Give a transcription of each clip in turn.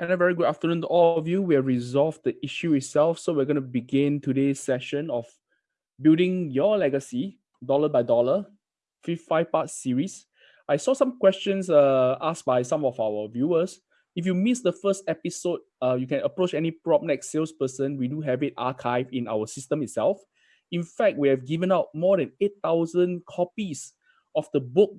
And a very good afternoon to all of you. We have resolved the issue itself. So we're going to begin today's session of building your legacy dollar by dollar, five-part series. I saw some questions uh, asked by some of our viewers. If you missed the first episode, uh, you can approach any PropNex salesperson. We do have it archived in our system itself. In fact, we have given out more than 8,000 copies of the book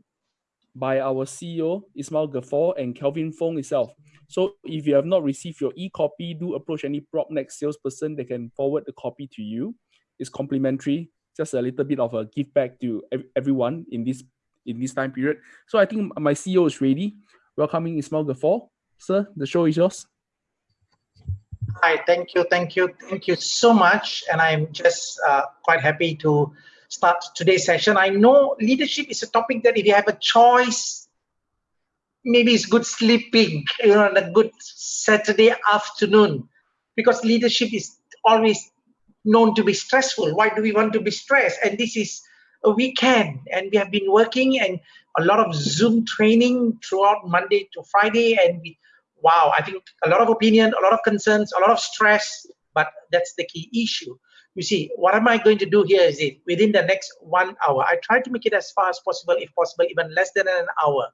by our CEO, Ismail Gafoor and Kelvin Fong itself. So if you have not received your e-copy, do approach any PropNex salesperson. They can forward the copy to you. It's complimentary, just a little bit of a give back to everyone in this in this time period. So I think my CEO is ready. Welcoming Ismail Gafoor. Sir, the show is yours. Hi, thank you, thank you, thank you so much. And I'm just uh, quite happy to start today's session. I know leadership is a topic that if you have a choice, maybe it's good sleeping, you know, on a good Saturday afternoon, because leadership is always known to be stressful. Why do we want to be stressed? And this is a weekend, and we have been working and a lot of Zoom training throughout Monday to Friday, and we, wow, I think a lot of opinion, a lot of concerns, a lot of stress, but that's the key issue you see, what am I going to do here is it within the next one hour, I try to make it as far as possible, if possible, even less than an hour.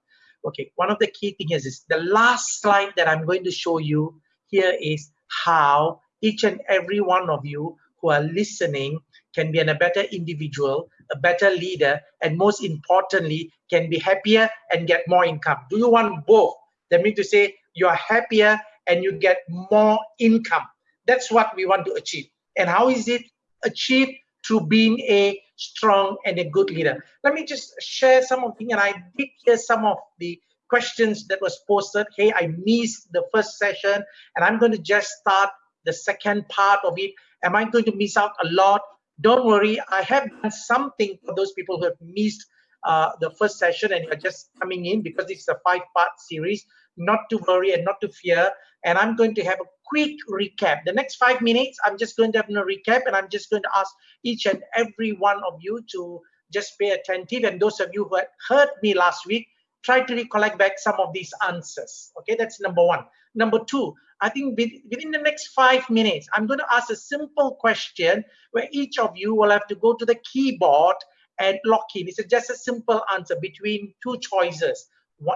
Okay, one of the key things is the last slide that I'm going to show you here is how each and every one of you who are listening can be a better individual, a better leader, and most importantly, can be happier and get more income. Do you want both? That means to say you are happier and you get more income. That's what we want to achieve. And how is it achieved? Through being a strong and a good leader. Let me just share some of the, and I did hear some of the questions that was posted. Hey, I missed the first session and I'm going to just start the second part of it. Am I going to miss out a lot? Don't worry, I have done something for those people who have missed uh, the first session and you're just coming in because this is a five-part series. Not to worry and not to fear. And I'm going to have a quick recap. The next five minutes, I'm just going to have a recap and I'm just going to ask each and every one of you to just pay attentive. And those of you who had heard me last week, try to recollect back some of these answers. Okay, that's number one. Number two, I think within the next five minutes, I'm going to ask a simple question where each of you will have to go to the keyboard and lock in. It's just a simple answer between two choices,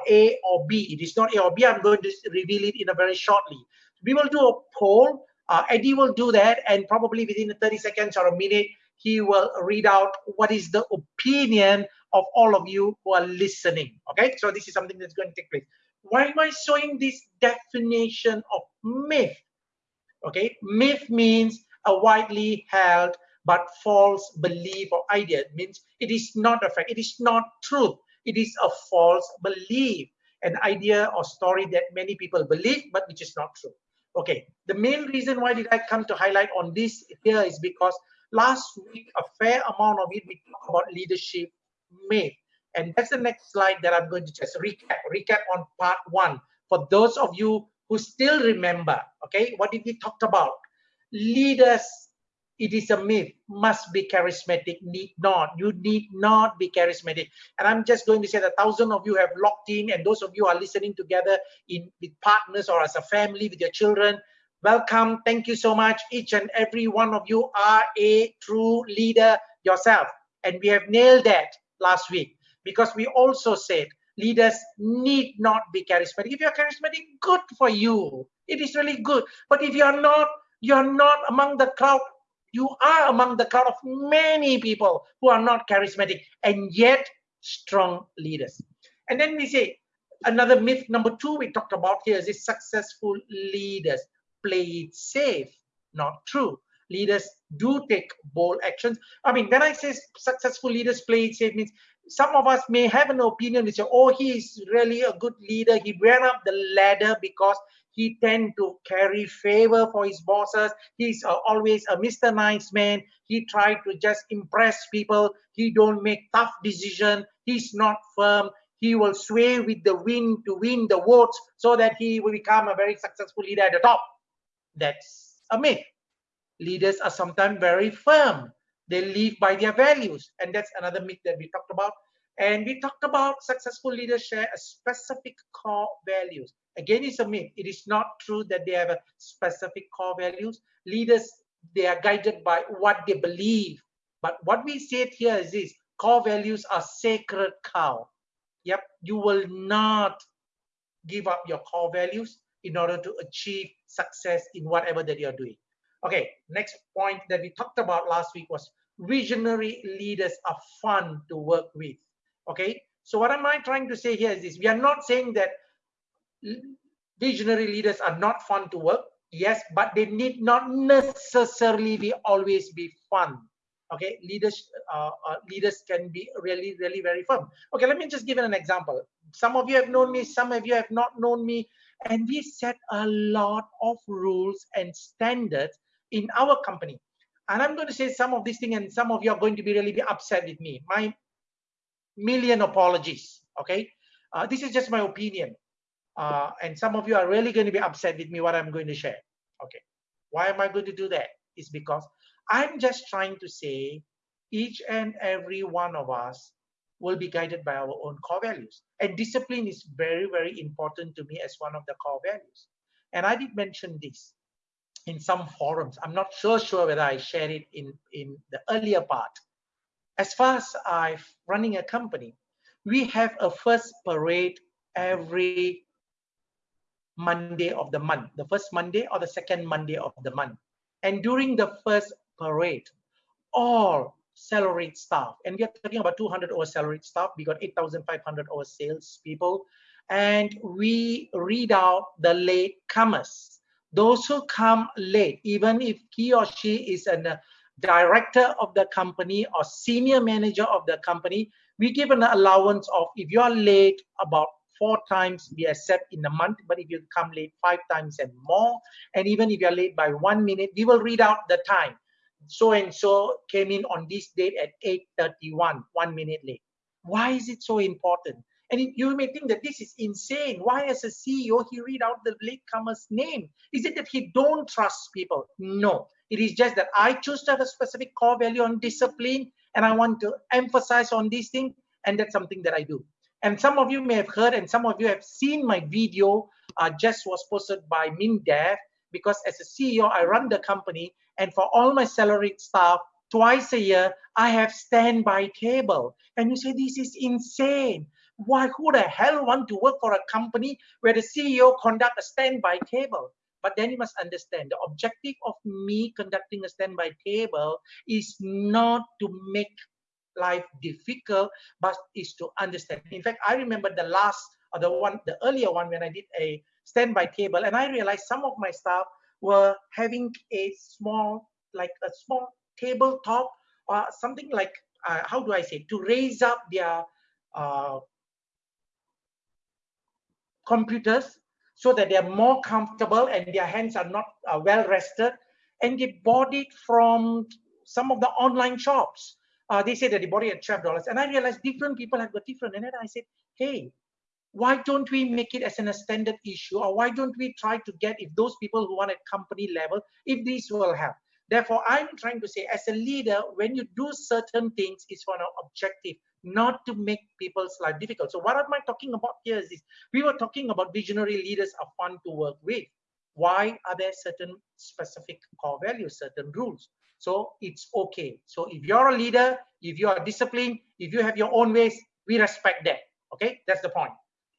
A or B. It is not A or B. I'm going to reveal it in a very shortly we will do a poll. Uh, Eddie will do that, and probably within 30 seconds or a minute, he will read out what is the opinion of all of you who are listening. Okay, so this is something that's going to take place. Why am I showing this definition of myth? Okay, myth means a widely held but false belief or idea. It means it is not a fact, it is not truth, it is a false belief, an idea or story that many people believe but which is not true. Okay, the main reason why did I come to highlight on this here is because last week a fair amount of it we talked about leadership myth. And that's the next slide that I'm going to just recap, recap on part one. For those of you who still remember, okay, what did we talk about? Leaders it is a myth. Must be charismatic. Need not. You need not be charismatic. And i'm just going to say that thousand of you have locked in and those of you are listening together in with partners or as a family with your children welcome. Thank you so much. Each and every one of you are a true leader yourself. And we have nailed that last week because we also said leaders need not be charismatic. If you're charismatic good for you. It is really good. But if you're not you're not among the crowd you are among the crowd of many people who are not charismatic and yet strong leaders. And then we say another myth number two we talked about here is successful leaders play it safe. Not true. Leaders do take bold actions. I mean, when I say successful leaders play it safe means some of us may have an opinion which say, oh, he is really a good leader. He ran up the ladder because he tend to carry favor for his bosses. He's uh, always a mr nice man. He try to just impress people. He don't make tough decision. He's not firm. He will sway with the wind to win the votes so that he will become a very successful leader at the top. That's a myth leaders are sometimes very firm. They live by their values. And that's another myth that we talked about. And we talked about successful leaders share a specific core values Again, it's a myth. It is not true that they have a specific core values. Leaders, they are guided by what they believe. But what we said here is this, core values are sacred cow. Yep, you will not give up your core values in order to achieve success in whatever that you're doing. Okay, next point that we talked about last week was visionary leaders are fun to work with. Okay, so what am I trying to say here is this, we are not saying that visionary leaders are not fun to work. Yes, but they need not necessarily be always be fun. Okay, leaders uh, uh, leaders can be really, really very firm. Okay, let me just give an example. Some of you have known me, some of you have not known me, and we set a lot of rules and standards in our company. And I'm going to say some of these things, and some of you are going to be really be upset with me. My million apologies. Okay, uh, this is just my opinion, uh, and some of you are really going to be upset with me what I'm going to share. Okay, why am I going to do that? It's because I'm just trying to say each and every one of us will be guided by our own core values. And discipline is very, very important to me as one of the core values. And I did mention this in some forums. I'm not so sure whether I shared it in, in the earlier part. As far as I'm running a company, we have a first parade every Monday of the month, the first Monday or the second Monday of the month. And during the first parade, all salaried staff, and we are talking about 200 over salaried staff, we got 8,500 over sales people, and we read out the late comers. Those who come late, even if he or she is a uh, director of the company or senior manager of the company, we give an allowance of if you are late about four times we accept in a month but if you come late five times and more. And even if you're late by one minute we will read out the time. So and so came in on this date at 8.31 one minute late. Why is it so important? And it, you may think that this is insane. Why as a ceo he read out the latecomer's name? Is it that he don't trust people? No. It is just that i choose to have a specific core value on discipline and i want to emphasize on this thing and that's something that i do and some of you may have heard and some of you have seen my video uh, just was posted by MINDEF because as a CEO, I run the company and for all my salaried staff, twice a year, I have standby table. And you say, this is insane. Why, who the hell want to work for a company where the CEO conduct a standby table? But then you must understand the objective of me conducting a standby table is not to make life difficult, but is to understand. In fact, I remember the last or the one, the earlier one when I did a standby table, and I realized some of my staff were having a small, like a small tabletop or something like, uh, how do I say, to raise up their uh, computers so that they're more comfortable and their hands are not uh, well rested. And they bought it from some of the online shops uh, they say that they bought it at twelve dollars, and I realized different people have got different. And then I said, hey, why don't we make it as an standard issue, or why don't we try to get if those people who want at company level, if these will help. Therefore, I'm trying to say, as a leader, when you do certain things, it's for an objective, not to make people's life difficult. So what am I talking about here is this. We were talking about visionary leaders are fun to work with. Why are there certain specific core values, certain rules? So it's okay. So if you're a leader, if you are disciplined, if you have your own ways, we respect that. Okay, that's the point.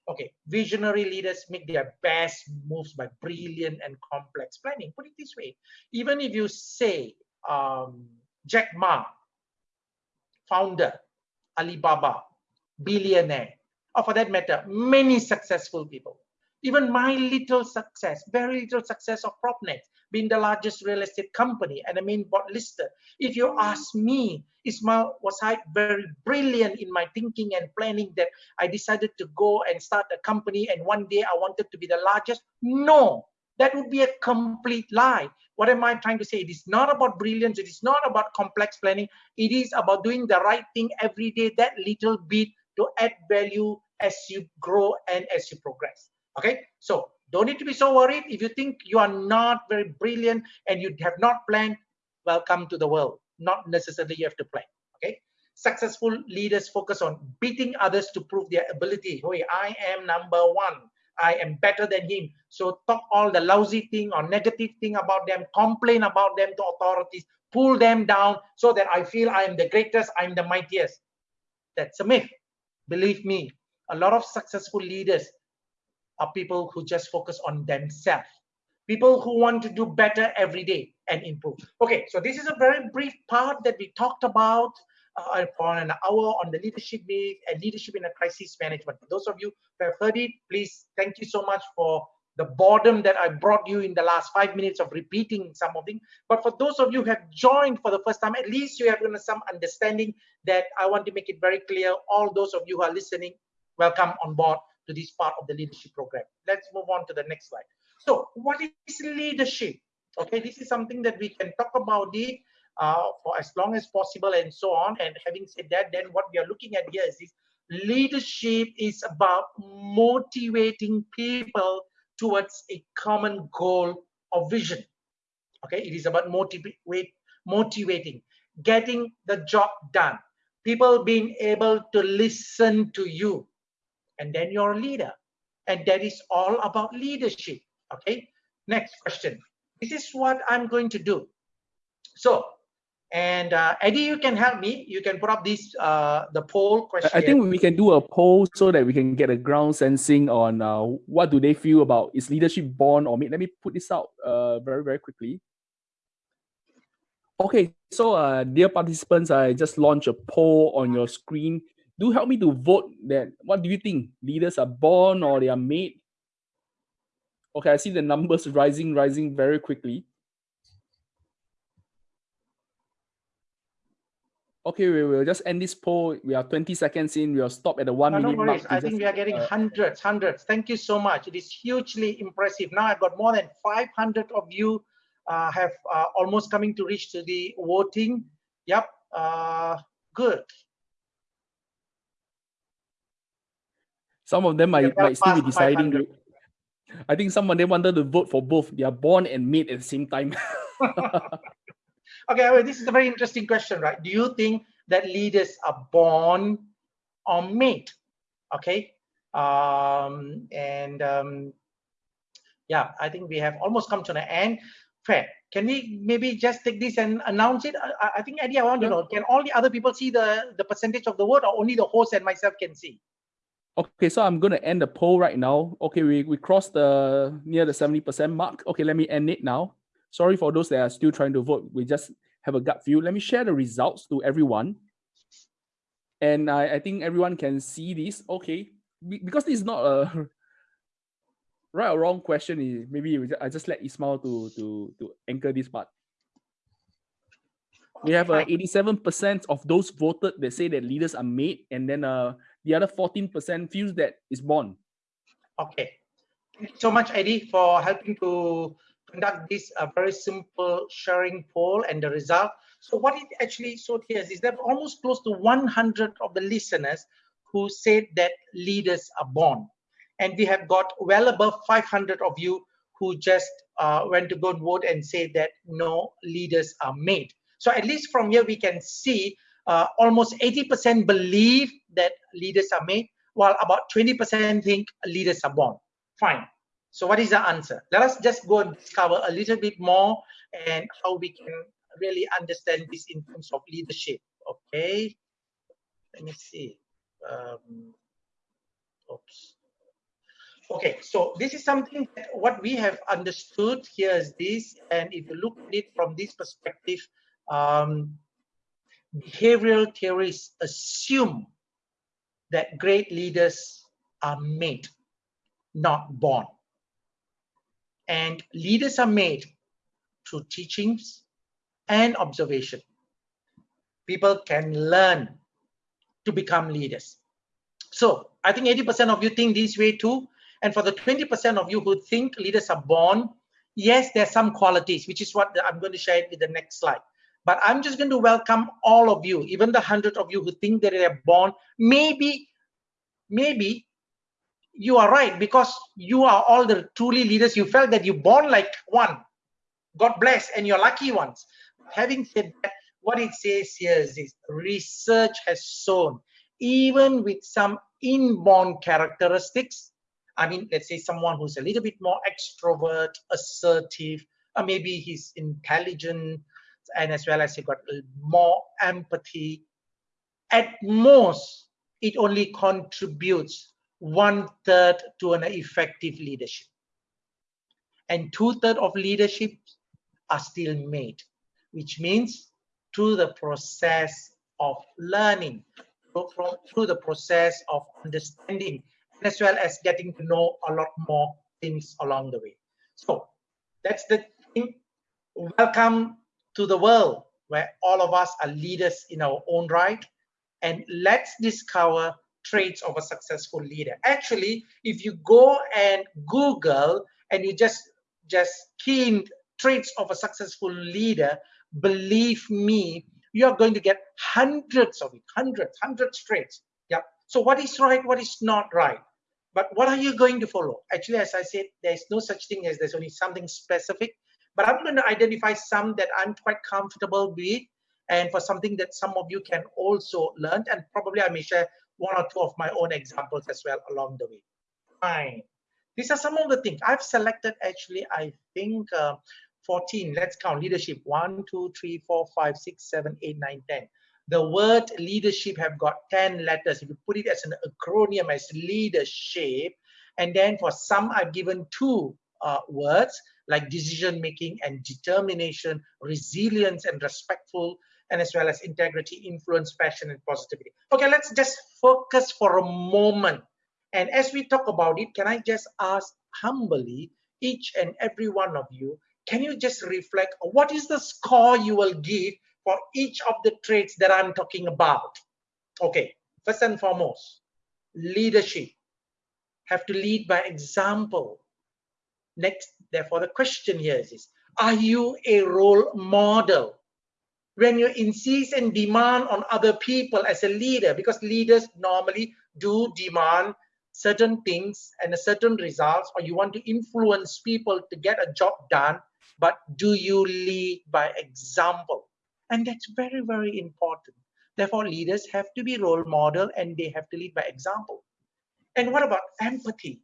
Okay, visionary leaders make their best moves by brilliant and complex planning. Put it this way, even if you say um, Jack Ma, founder, Alibaba, billionaire, or for that matter, many successful people, even my little success, very little success of PropNex, being the largest real estate company and the main board listed. If you ask me, Ismail, was I very brilliant in my thinking and planning that I decided to go and start a company and one day I wanted to be the largest? No, that would be a complete lie. What am I trying to say? It is not about brilliance. It is not about complex planning. It is about doing the right thing every day, that little bit to add value as you grow and as you progress. Okay, so don't need to be so worried. If you think you are not very brilliant and you have not planned, welcome to the world. Not necessarily you have to plan. Okay. Successful leaders focus on beating others to prove their ability. Hey, I am number one. I am better than him. So talk all the lousy thing or negative thing about them, complain about them to authorities, pull them down so that I feel I am the greatest, I'm the mightiest. That's a myth. Believe me, a lot of successful leaders are people who just focus on themselves. People who want to do better every day and improve. Okay, so this is a very brief part that we talked about uh, for an hour on the leadership myth and leadership in a crisis management. For those of you who have heard it, please thank you so much for the boredom that I brought you in the last five minutes of repeating some of them. But for those of you who have joined for the first time, at least you have some understanding that I want to make it very clear. All those of you who are listening, welcome on board to this part of the leadership program. Let's move on to the next slide. So what is leadership? Okay, this is something that we can talk about it uh, for as long as possible and so on. And having said that, then what we are looking at here is this leadership is about motivating people towards a common goal or vision. Okay, it is about motivate, motivating, getting the job done, people being able to listen to you, and then you're a leader. And that is all about leadership. Okay, next question. This is what I'm going to do. So and uh, Eddie, you can help me. You can put up this uh, the poll question. I think we can do a poll so that we can get a ground sensing on uh, what do they feel about is leadership born or made. Let me put this out uh, very very quickly. Okay, so uh, dear participants, I just launched a poll on your screen. Do help me to vote. That what do you think? Leaders are born or they are made? Okay, I see the numbers rising, rising very quickly. Okay, we will just end this poll. We are 20 seconds in. We'll stop at the one no, minute no mark. I think we are getting uh, hundreds, hundreds. Thank you so much. It is hugely impressive. Now I've got more than 500 of you uh, have uh, almost coming to reach to the voting. Yep, uh, good. Some of them might, might still be deciding. I think some of them wanted to vote for both. They are born and made at the same time. Okay, well, this is a very interesting question, right? Do you think that leaders are born or made? Okay, um, and um, yeah, I think we have almost come to the end. Fair. Can we maybe just take this and announce it? I, I think Eddie, I want to know, can all the other people see the, the percentage of the vote or only the host and myself can see? Okay, so I'm going to end the poll right now. Okay, we, we crossed the near the 70% mark. Okay, let me end it now. Sorry for those that are still trying to vote. We just have a gut feel. Let me share the results to everyone. And I, I think everyone can see this. Okay, because this is not a right or wrong question. Is Maybe I just let Ismail to, to, to anchor this part. We have uh, 87% of those voted that say that leaders are made, and then uh, the other 14% feels that it's born. Okay. Thank you so much, Eddie, for helping to conduct this uh, very simple sharing poll and the result. So what it actually showed here is that almost close to 100 of the listeners who said that leaders are born. And we have got well above 500 of you who just uh, went to go and vote and say that no leaders are made. So at least from here we can see uh, almost 80% believe that leaders are made, while about 20% think leaders are born. Fine. So what is the answer? Let us just go and discover a little bit more and how we can really understand this in terms of leadership. Okay, let me see. Um, oops. Okay, so this is something that what we have understood here is this, and if you look at it from this perspective, um, behavioral theories assume that great leaders are made, not born. And leaders are made through teachings and observation. People can learn to become leaders. So I think 80% of you think this way too. And for the 20% of you who think leaders are born, yes, there's some qualities, which is what I'm going to share with the next slide. But I'm just going to welcome all of you, even the 100 of you who think that they're born. Maybe, maybe you are right because you are all the truly leaders. You felt that you born like one. God bless, and you're lucky ones. Having said that, what it says here is this research has shown, even with some inborn characteristics, I mean, let's say someone who's a little bit more extrovert, assertive, or maybe he's intelligent, and as well as you got more empathy. At most, it only contributes one third to an effective leadership. And two thirds of leadership are still made, which means through the process of learning, through the process of understanding, as well as getting to know a lot more things along the way. So that's the thing. Welcome to the world where all of us are leaders in our own right. And let's discover traits of a successful leader. Actually, if you go and Google and you just just key in traits of a successful leader, believe me, you are going to get hundreds of it, hundreds, hundreds traits. Yeah. So what is right, what is not right? But what are you going to follow? Actually, as I said, there's no such thing as there's only something specific. But I'm going to identify some that I'm quite comfortable with and for something that some of you can also learn. And probably I may share one or two of my own examples as well along the way. Fine. These are some of the things I've selected actually, I think uh, 14. Let's count leadership. 1, 2, 3, 4, 5, 6, 7, 8, 9, 10. The word leadership have got 10 letters. If you put it as an acronym as leadership, and then for some I've given two uh, words like decision making and determination, resilience and respectful, and as well as integrity, influence, passion, and positivity. Okay, let's just focus for a moment. And as we talk about it, can I just ask humbly each and every one of you can you just reflect what is the score you will give for each of the traits that I'm talking about? Okay, first and foremost, leadership. Have to lead by example. Next, therefore, the question here is, are you a role model? When you insist and demand on other people as a leader, because leaders normally do demand certain things and a certain results, or you want to influence people to get a job done, but do you lead by example? And that's very, very important. Therefore, leaders have to be role model and they have to lead by example. And what about empathy?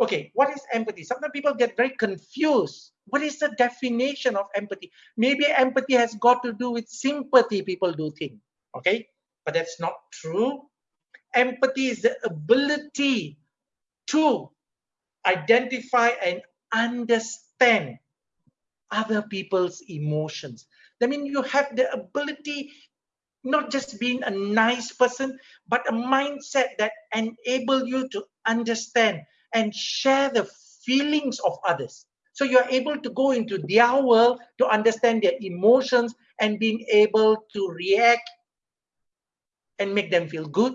Okay, what is empathy? Sometimes people get very confused. What is the definition of empathy? Maybe empathy has got to do with sympathy, people do think. Okay, but that's not true. Empathy is the ability to identify and understand other people's emotions. I mean, you have the ability not just being a nice person, but a mindset that enable you to understand and share the feelings of others. So you're able to go into their world to understand their emotions and being able to react and make them feel good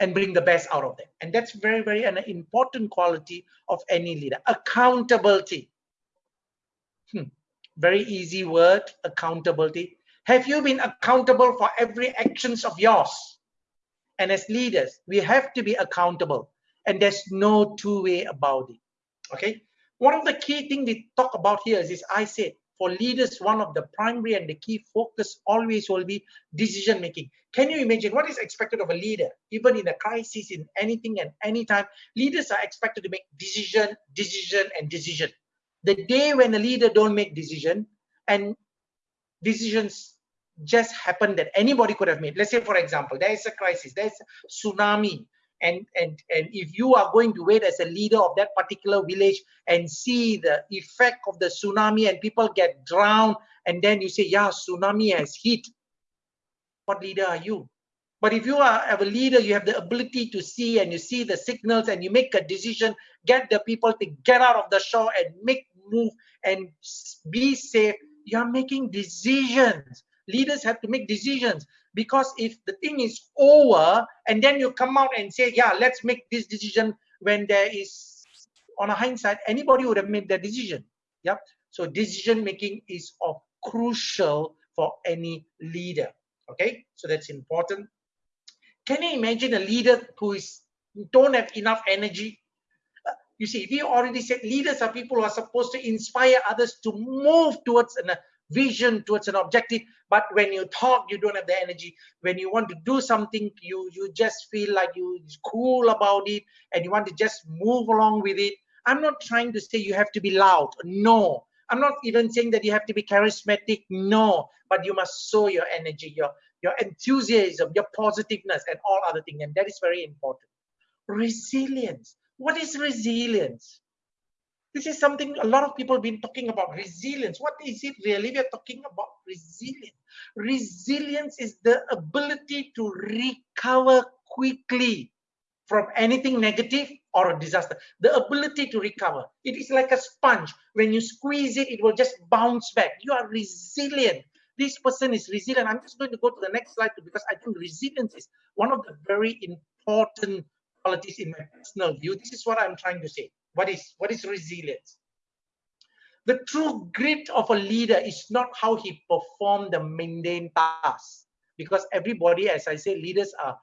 and bring the best out of them. And that's very, very an important quality of any leader. Accountability. Hmm very easy word accountability have you been accountable for every actions of yours and as leaders we have to be accountable and there's no two way about it. Okay? One of the key things we talk about here is, is i said for leaders one of the primary and the key focus always will be decision making. Can you imagine what is expected of a leader even in a crisis in anything and anytime? Leaders are expected to make decision decision and decision. The day when a leader don't make decision and decisions just happen that anybody could have made. Let's say for example there is a crisis there's a tsunami and and and if you are going to wait as a leader of that particular village and see the effect of the tsunami and people get drowned and then you say yeah tsunami has hit what leader are you? But if you are a leader you have the ability to see and you see the signals and you make a decision get the people to get out of the shore and make move and be safe you're making decisions leaders have to make decisions because if the thing is over and then you come out and say yeah let's make this decision when there is on a hindsight anybody would have made that decision. Yeah so decision making is of crucial for any leader. Okay? So that's important. Can you imagine a leader who is don't have enough energy? Uh, you see, we already said leaders are people who are supposed to inspire others to move towards a vision towards an objective but when you talk you don't have the energy. When you want to do something you you just feel like you cool about it and you want to just move along with it. I'm not trying to say you have to be loud. No. I'm not even saying that you have to be charismatic. No. But you must show your energy your your enthusiasm your positiveness and all other things. And that is very important. Resilience. What is resilience this is something a lot of people have been talking about resilience. What is it really? We're talking about resilience. Resilience is the ability to recover quickly from anything negative or a disaster. The ability to recover. It is like a sponge. When you squeeze it, it will just bounce back. You are resilient. This person is resilient. I'm just going to go to the next slide because I think resilience is one of the very important qualities in my personal view. This is what I'm trying to say what is what is resilience? The true grit of a leader is not how he performed the mundane tasks, because everybody, as I say, leaders are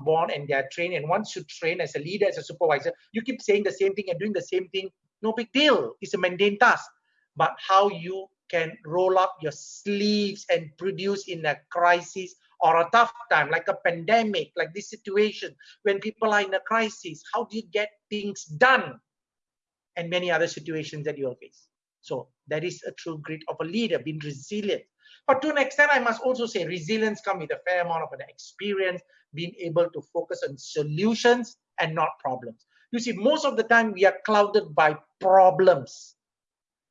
born and they are trained. And once you train as a leader, as a supervisor, you keep saying the same thing and doing the same thing. No big deal. It's a mundane task. But how you can roll up your sleeves and produce in a crisis or a tough time like a pandemic like this situation when people are in a crisis how do you get things done? And many other situations that you will face. So that is a true grit of a leader being resilient. But to an extent i must also say resilience comes with a fair amount of an experience being able to focus on solutions and not problems. You see most of the time we are clouded by problems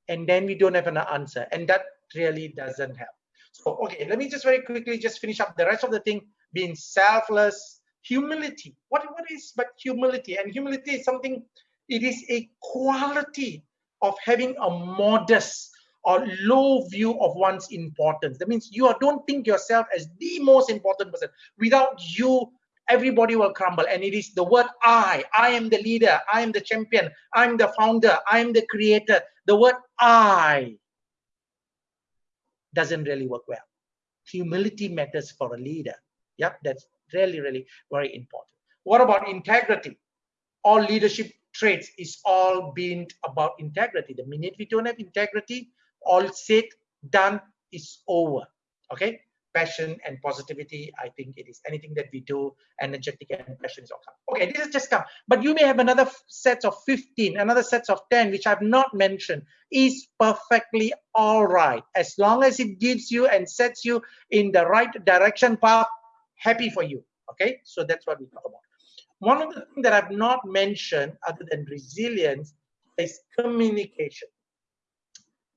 and then we don't have an answer and that really doesn't help so, okay, let me just very quickly just finish up the rest of the thing being selfless, humility. What, what is but humility? And humility is something, it is a quality of having a modest or low view of one's importance. That means you don't think yourself as the most important person. Without you, everybody will crumble. And it is the word I. I am the leader. I am the champion. I'm the founder. I am the creator. The word I doesn't really work well. Humility matters for a leader. Yep, that's really, really very important. What about integrity? All leadership traits is all being about integrity. The minute we don't have integrity, all said, done is over. Okay passion and positivity. I think it is anything that we do, energetic and passion is all come. Okay, this is just come. But you may have another set of 15, another set of 10, which I've not mentioned, is perfectly all right. As long as it gives you and sets you in the right direction path, happy for you. Okay, so that's what we talk about. One of the things that I've not mentioned other than resilience is communication.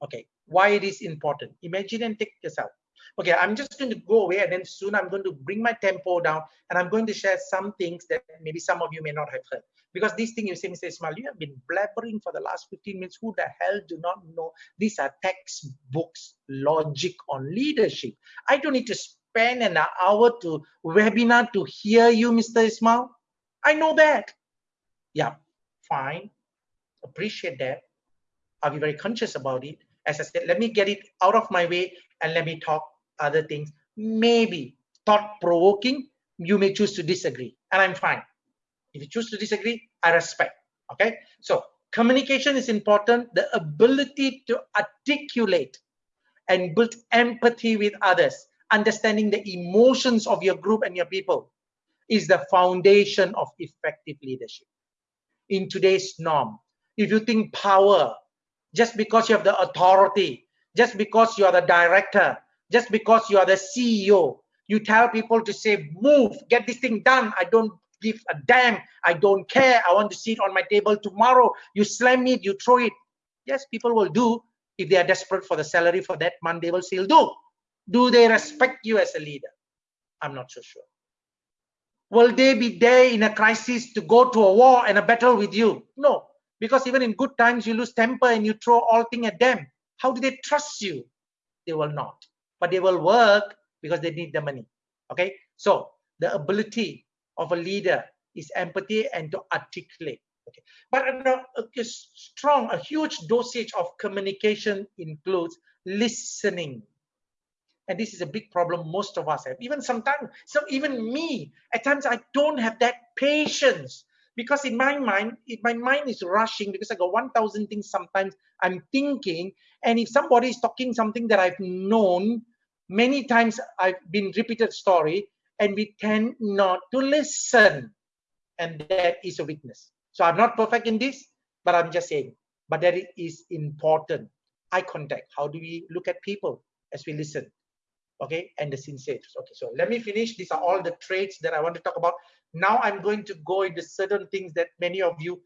Okay, why it is important. Imagine and take yourself okay, I'm just going to go away and then soon I'm going to bring my tempo down and I'm going to share some things that maybe some of you may not have heard. Because this thing you say, Mr. Ismail, you have been blabbering for the last 15 minutes. Who the hell do not know? These are textbooks, logic on leadership. I don't need to spend an hour to webinar to hear you, Mr. Ismail. I know that. Yeah, fine. Appreciate that. I'll be very conscious about it. As I said, let me get it out of my way and let me talk other things, maybe thought-provoking, you may choose to disagree, and I'm fine. If you choose to disagree, I respect, okay? So communication is important. The ability to articulate and build empathy with others, understanding the emotions of your group and your people is the foundation of effective leadership. In today's norm, if you think power, just because you have the authority, just because you are the director, just because you are the CEO, you tell people to say, move, get this thing done. I don't give a damn. I don't care. I want to see it on my table tomorrow. You slam it, you throw it. Yes, people will do. If they are desperate for the salary for that month, they will still do. Do they respect you as a leader? I'm not so sure. Will they be there in a crisis to go to a war and a battle with you? No, because even in good times, you lose temper and you throw all things at them. How do they trust you? They will not but they will work because they need the money. Okay, so the ability of a leader is empathy and to articulate. Okay, but a, strong, a huge dosage of communication includes listening. And this is a big problem most of us have. Even sometimes, so even me, at times I don't have that patience because in my mind, it, my mind is rushing because I got 1,000 things sometimes I'm thinking And if somebody is talking something that I've known many times, I've been repeated story, and we tend not to listen. And that is a weakness. So I'm not perfect in this, but I'm just saying, but that is important. Eye contact. How do we look at people as we listen? Okay, and the sincere. Okay, so let me finish. These are all the traits that I want to talk about. Now I'm going to go into certain things that many of you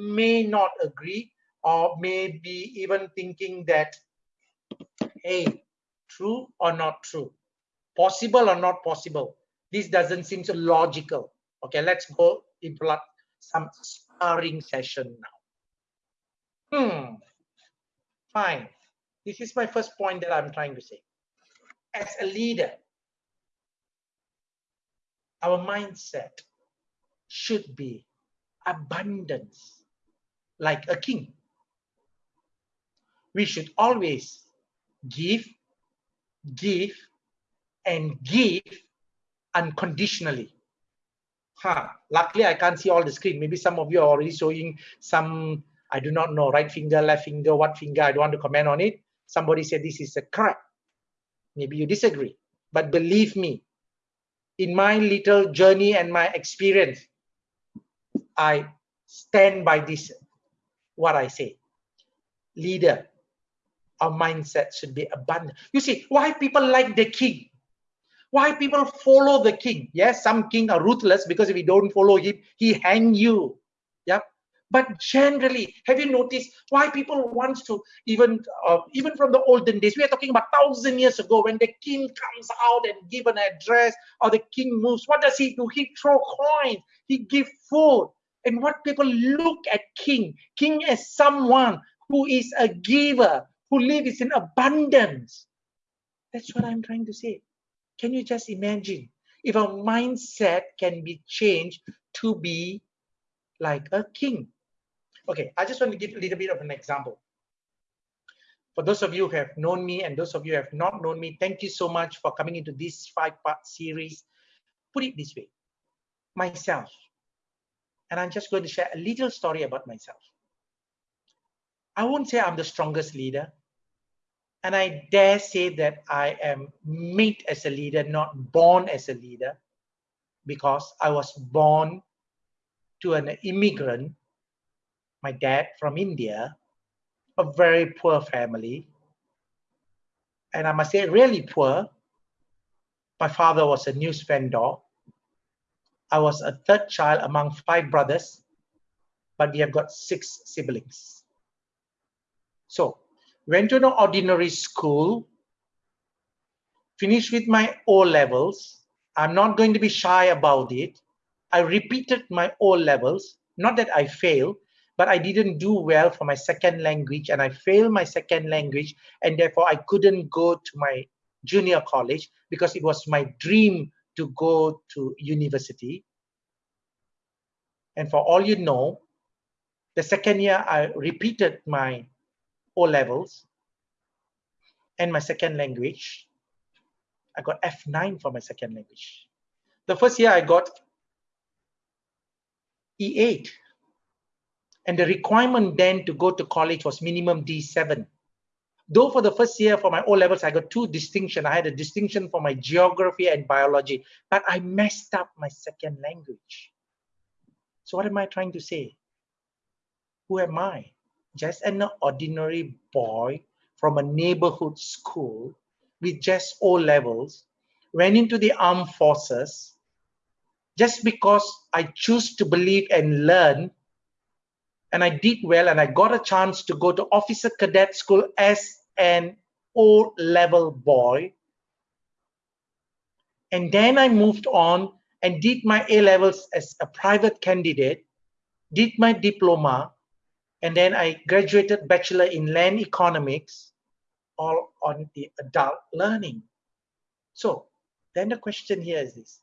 may not agree or may be even thinking that, hey, true or not true, possible or not possible. This doesn't seem so logical. Okay, let's go into some sparring session now. Hmm, fine. This is my first point that I'm trying to say. As a leader, our mindset should be abundance, like a king. We should always give, give, and give unconditionally. Huh. Luckily, I can't see all the screen. Maybe some of you are already showing some, I do not know, right finger, left finger, what finger. I don't want to comment on it. Somebody said this is a correct. Maybe you disagree. But believe me, in my little journey and my experience, I stand by this, what I say. Leader, our mindset should be abundant. You see, why people like the king? Why people follow the king? Yes, some king are ruthless because if you don't follow him, he hang you. Yep. But generally, have you noticed why people want to even uh, even from the olden days? We are talking about thousand years ago when the king comes out and give an address or the king moves. What does he do? He throw coins. He give food. And what people look at king, king as someone who is a giver, who lives in abundance. That's what I'm trying to say. Can you just imagine if our mindset can be changed to be like a king? Okay, I just want to give a little bit of an example. For those of you who have known me and those of you who have not known me, thank you so much for coming into this five-part series. Put it this way, myself, and I'm just going to share a little story about myself. I won't say I'm the strongest leader. And I dare say that I am made as a leader, not born as a leader, because I was born to an immigrant, my dad from India, a very poor family. And I must say, really poor. My father was a news vendor. I was a third child among five brothers, but we have got six siblings. So went to an ordinary school, finished with my O levels. I'm not going to be shy about it. I repeated my O levels, not that I failed, but I didn't do well for my second language and I failed my second language and therefore I couldn't go to my junior college because it was my dream to go to university. And for all you know, the second year I repeated my O levels and my second language. I got F9 for my second language. The first year I got E8. And the requirement then to go to college was minimum D7. Though for the first year for my O levels, I got two distinction. I had a distinction for my geography and biology, but I messed up my second language. So what am I trying to say? Who am I? Just an ordinary boy from a neighborhood school with just O levels, went into the armed forces just because I choose to believe and learn. And I did well, and I got a chance to go to officer cadet school as an O level boy. And then I moved on and did my A levels as a private candidate, did my diploma, and then I graduated bachelor in land economics, all on the adult learning. So then the question here is this,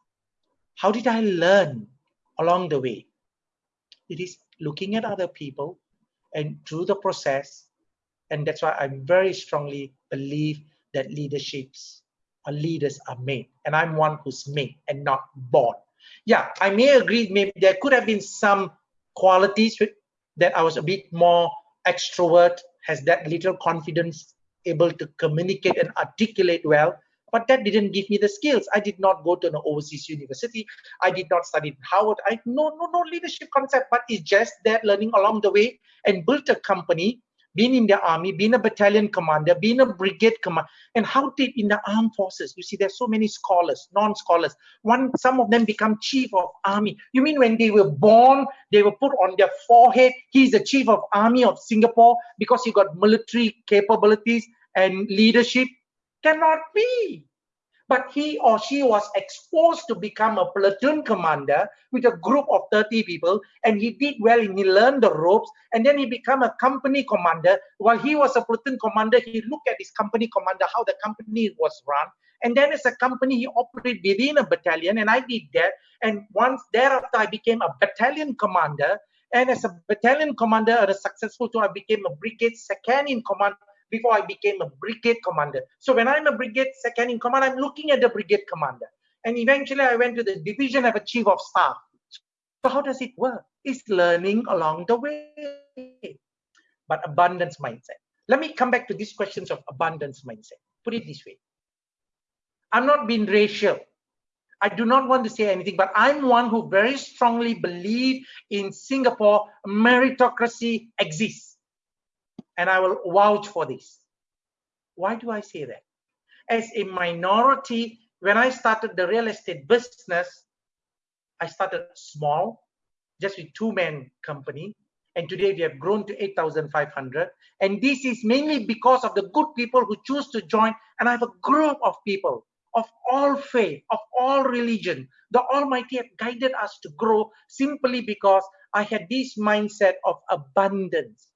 how did I learn along the way? It is looking at other people and through the process. And that's why I very strongly believe that leaderships or leaders are made. And I'm one who's made and not born. Yeah, I may agree, maybe there could have been some qualities that I was a bit more extrovert, has that little confidence able to communicate and articulate well, but that didn't give me the skills. I did not go to an overseas university. I did not study in Harvard. I no no no leadership concept, but it's just that learning along the way and built a company been in the army, been a battalion commander, been a brigade commander, and how did in the armed forces? You see, there's so many scholars, non-scholars. One, some of them become chief of army. You mean when they were born, they were put on their forehead, he's the chief of army of Singapore because he got military capabilities and leadership? Cannot be but he or she was exposed to become a platoon commander with a group of 30 people and he did well and he learned the ropes and then he became a company commander. While he was a platoon commander he looked at his company commander how the company was run and then as a company he operated within a battalion and i did that. And once thereafter i became a battalion commander and as a battalion commander at a successful tour i became a brigade second in command before I became a brigade commander. So when I'm a brigade second in command, I'm looking at the brigade commander. And eventually I went to the division of a chief of staff. So how does it work? It's learning along the way. But abundance mindset. Let me come back to these questions of abundance mindset. Put it this way. I'm not being racial. I do not want to say anything, but I'm one who very strongly believe in Singapore meritocracy exists and I will vouch for this. Why do I say that? As a minority, when I started the real estate business, I started small, just with two men company. And today we have grown to 8,500. And this is mainly because of the good people who choose to join. And I have a group of people of all faith, of all religion. The Almighty have guided us to grow simply because I had this mindset of abundance.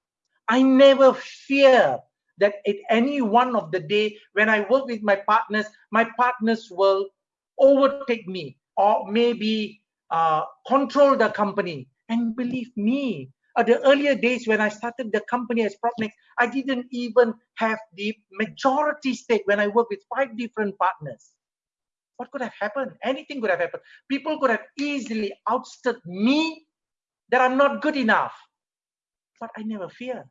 I never fear that at any one of the day when I work with my partners, my partners will overtake me or maybe uh, control the company. And believe me, at the earlier days when I started the company as PropNex, I didn't even have the majority stake when I worked with five different partners. What could have happened? Anything could have happened. People could have easily outstood me that I'm not good enough. But I never fear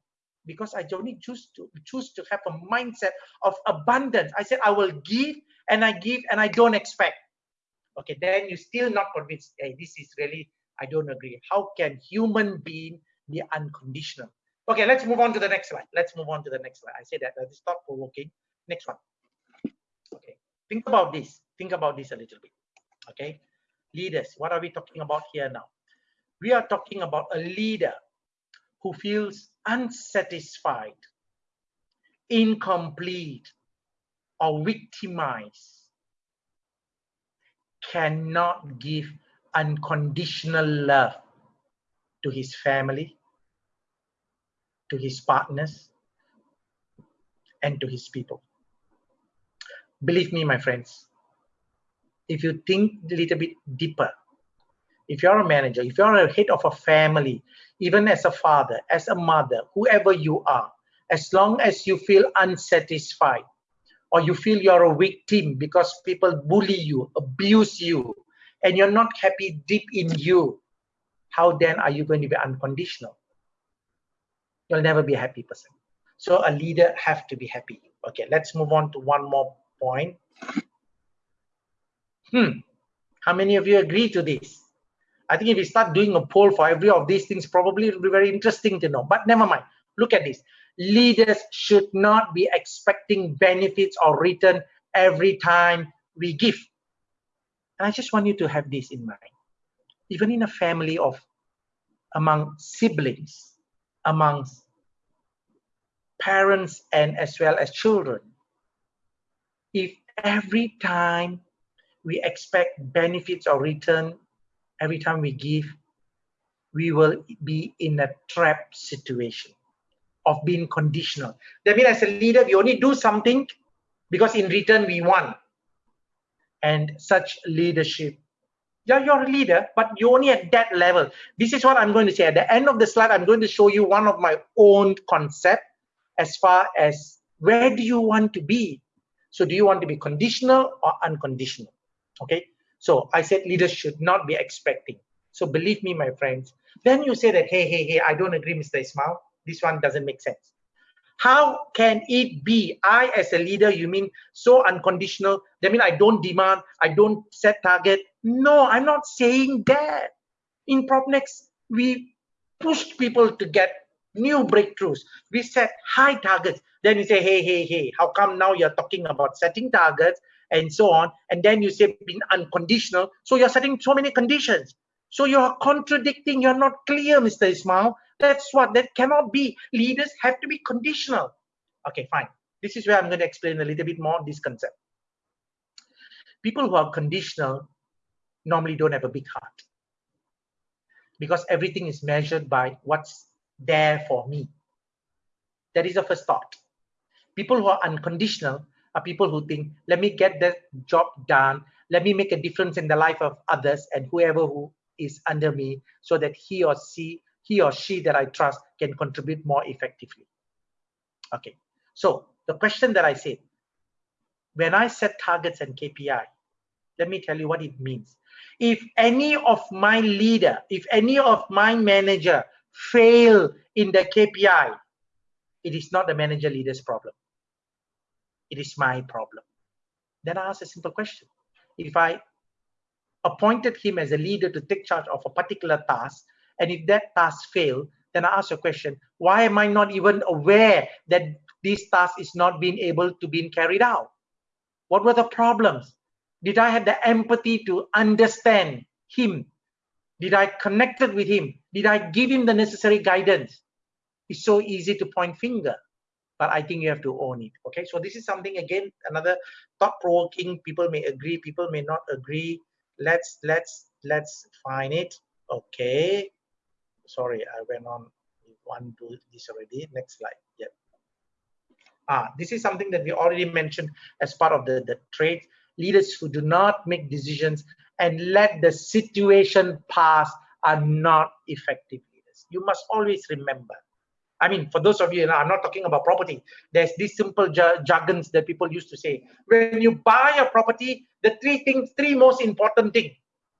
because I only choose to choose to have a mindset of abundance. I said I will give and I give and I don't expect. Okay, then you still not convinced. Hey, this is really I don't agree. How can human being be unconditional? Okay, let's move on to the next slide. Let's move on to the next slide. I say that uh, that is thought provoking. Next one. Okay, think about this. Think about this a little bit. Okay, leaders. What are we talking about here now? We are talking about a leader who feels unsatisfied, incomplete, or victimized cannot give unconditional love to his family, to his partners, and to his people. Believe me, my friends, if you think a little bit deeper, if you're a manager, if you're a head of a family, even as a father, as a mother, whoever you are, as long as you feel unsatisfied or you feel you're a victim because people bully you, abuse you, and you're not happy deep in you, how then are you going to be unconditional? You'll never be a happy person. So a leader have to be happy. Okay, let's move on to one more point. Hmm. How many of you agree to this? I think if we start doing a poll for every of these things, probably it'll be very interesting to know. But never mind. Look at this. Leaders should not be expecting benefits or return every time we give. And I just want you to have this in mind. Even in a family of among siblings, amongst parents and as well as children, if every time we expect benefits or return every time we give, we will be in a trap situation of being conditional. That means as a leader, we only do something because in return we want. And such leadership, yeah, you're a leader, but you're only at that level. This is what I'm going to say. At the end of the slide, I'm going to show you one of my own concept as far as where do you want to be? So do you want to be conditional or unconditional? Okay. So I said leaders should not be expecting. So believe me, my friends. Then you say that, hey, hey, hey, I don't agree, Mr. Ismail. This one doesn't make sense. How can it be? I, as a leader, you mean so unconditional? That mean I don't demand, I don't set target. No, I'm not saying that. In PropNex, we push people to get new breakthroughs. We set high targets. Then you say, hey, hey, hey, how come now you're talking about setting targets and so on? And then you say being unconditional. So you're setting so many conditions. So you're contradicting, you're not clear, Mr. Ismail. That's what, that cannot be. Leaders have to be conditional. Okay, fine. This is where I'm going to explain a little bit more this concept. People who are conditional normally don't have a big heart because everything is measured by what's there for me. That is the first thought. People who are unconditional are people who think, let me get the job done, let me make a difference in the life of others and whoever who is under me so that he or she, he or she that I trust can contribute more effectively. Okay, so the question that I said, when I set targets and KPI, let me tell you what it means. If any of my leader, if any of my manager fail in the KPI, it is not the manager leader's problem. It is my problem. Then I ask a simple question. If I appointed him as a leader to take charge of a particular task, and if that task failed, then I ask a question, why am I not even aware that this task is not being able to be carried out? What were the problems? Did I have the empathy to understand him? Did I connected with him? Did I give him the necessary guidance? It's so easy to point finger, but I think you have to own it. Okay, so this is something again, another thought-provoking. People may agree, people may not agree. Let's let's let's find it. Okay, sorry, I went on one to this already. Next slide. Yep. Ah, this is something that we already mentioned as part of the the trade leaders who do not make decisions and let the situation pass are not effective leaders. You must always remember. I mean, for those of you, I'm not talking about property. There's these simple jargons that people used to say. When you buy a property, the three things, three most important thing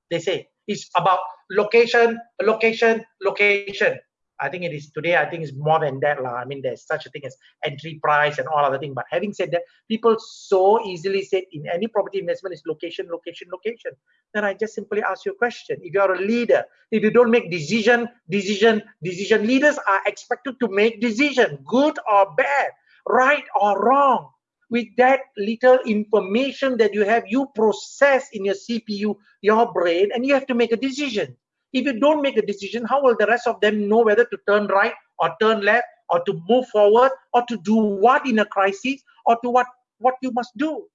they say is about location, location, location. I think it is today, I think it's more than that. La. I mean, there's such a thing as entry price and all other things. But having said that, people so easily say in any property investment is location, location, location. Then I just simply ask you a question. If you are a leader, if you don't make decision, decision, decision, leaders are expected to make decision, good or bad, right or wrong. With that little information that you have, you process in your CPU, your brain, and you have to make a decision. If you don't make a decision, how will the rest of them know whether to turn right or turn left or to move forward or to do what in a crisis or to what, what you must do?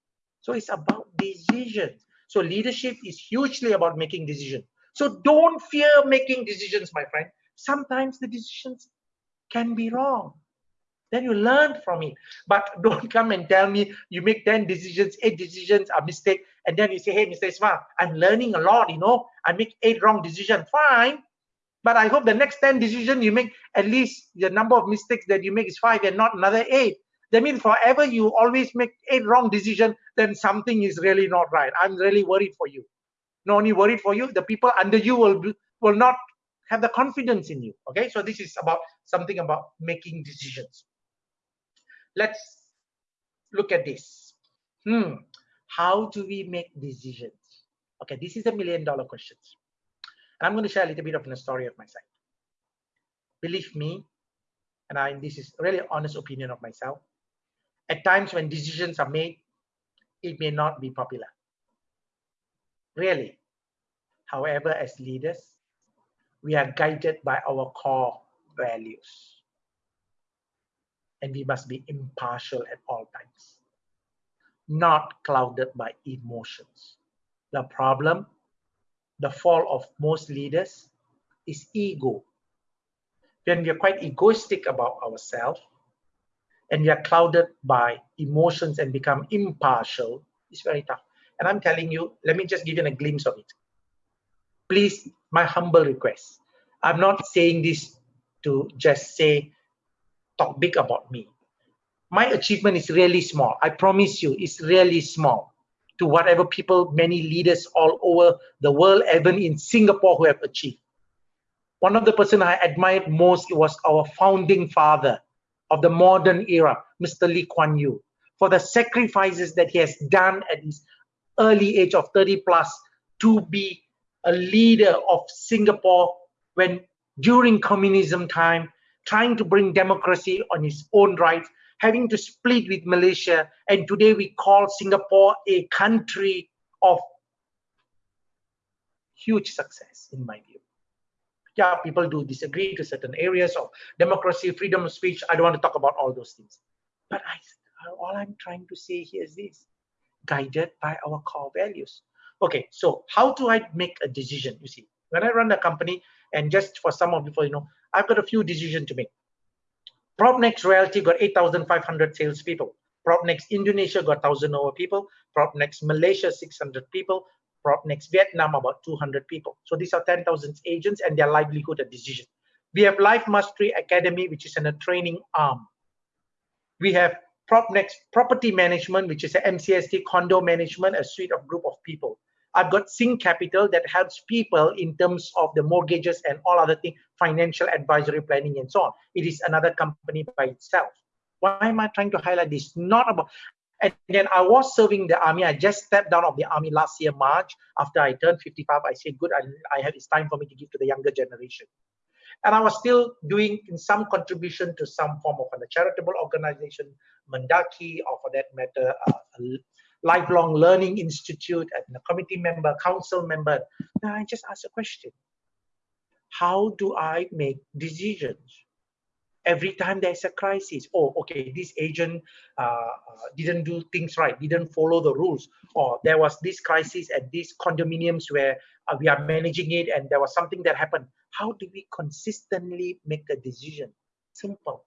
So it's about decisions. So leadership is hugely about making decisions. So don't fear making decisions, my friend. Sometimes the decisions can be wrong. Then you learn from it. But don't come and tell me you make 10 decisions, eight decisions are mistake. And then you say, hey, Mr. Ismail, I'm learning a lot, you know. I make eight wrong decisions. Fine. But I hope the next 10 decisions you make, at least the number of mistakes that you make is five and not another eight. That means forever you always make eight wrong decisions, then something is really not right. I'm really worried for you. Not only worried for you, the people under you will, will not have the confidence in you. Okay, so this is about something about making decisions let's look at this. Hmm, how do we make decisions? Okay, this is a million dollar question. And I'm going to share a little bit of a story of myself. Believe me, and I this is really honest opinion of myself. At times when decisions are made, it may not be popular. Really. However, as leaders, we are guided by our core values and we must be impartial at all times, not clouded by emotions. The problem, the fall of most leaders is ego. When we are quite egoistic about ourselves and we are clouded by emotions and become impartial, it's very tough. And I'm telling you, let me just give you a glimpse of it. Please, my humble request. I'm not saying this to just say talk big about me. My achievement is really small. I promise you, it's really small to whatever people, many leaders all over the world, even in Singapore, who have achieved. One of the person I admired most was our founding father, of the modern era, Mr. Lee Kuan Yew, for the sacrifices that he has done at his early age of 30 plus to be a leader of Singapore when during communism time, trying to bring democracy on his own rights, having to split with Malaysia, and today we call Singapore a country of huge success, in my view. Yeah, people do disagree to certain areas of democracy, freedom of speech. I don't want to talk about all those things. But I, all I'm trying to say here is this, guided by our core values. Okay, so how do I make a decision? You see, when I run a company, and just for some of you, for you know, I've got a few decisions to make. PropNex Realty got 8,500 salespeople. PropNex Indonesia got 1,000 over people. PropNex Malaysia, 600 people. PropNex Vietnam, about 200 people. So these are 10,000 agents and their livelihood and decision. We have Life Mastery Academy, which is in a training arm. We have PropNex Property Management, which is a MCST condo management, a suite of group of people. I've got Sync Capital that helps people in terms of the mortgages and all other things, financial advisory planning and so on. It is another company by itself. Why am I trying to highlight this? Not about, and then I was serving the army. I just stepped down of the army last year, March. After I turned 55, I said, good, I, I have, it's time for me to give to the younger generation. And I was still doing in some contribution to some form of a charitable organization, Mendaki, or for that matter, uh, lifelong learning institute and a committee member, council member. Now I just ask a question. How do I make decisions? Every time there's a crisis, oh, okay, this agent uh, uh, didn't do things right, didn't follow the rules, or there was this crisis at these condominiums where uh, we are managing it and there was something that happened. How do we consistently make a decision? Simple.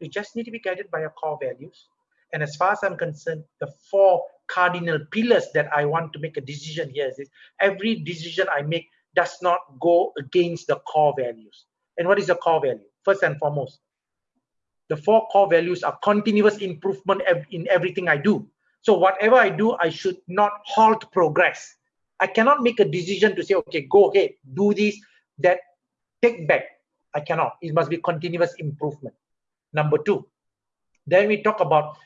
We just need to be guided by our core values. And as far as I'm concerned, the four cardinal pillars that I want to make a decision here is every decision I make does not go against the core values. And what is the core value? First and foremost, the four core values are continuous improvement in everything I do. So whatever I do, I should not halt progress. I cannot make a decision to say, okay, go ahead, do this, that, take back. I cannot. It must be continuous improvement. Number two, then we talk about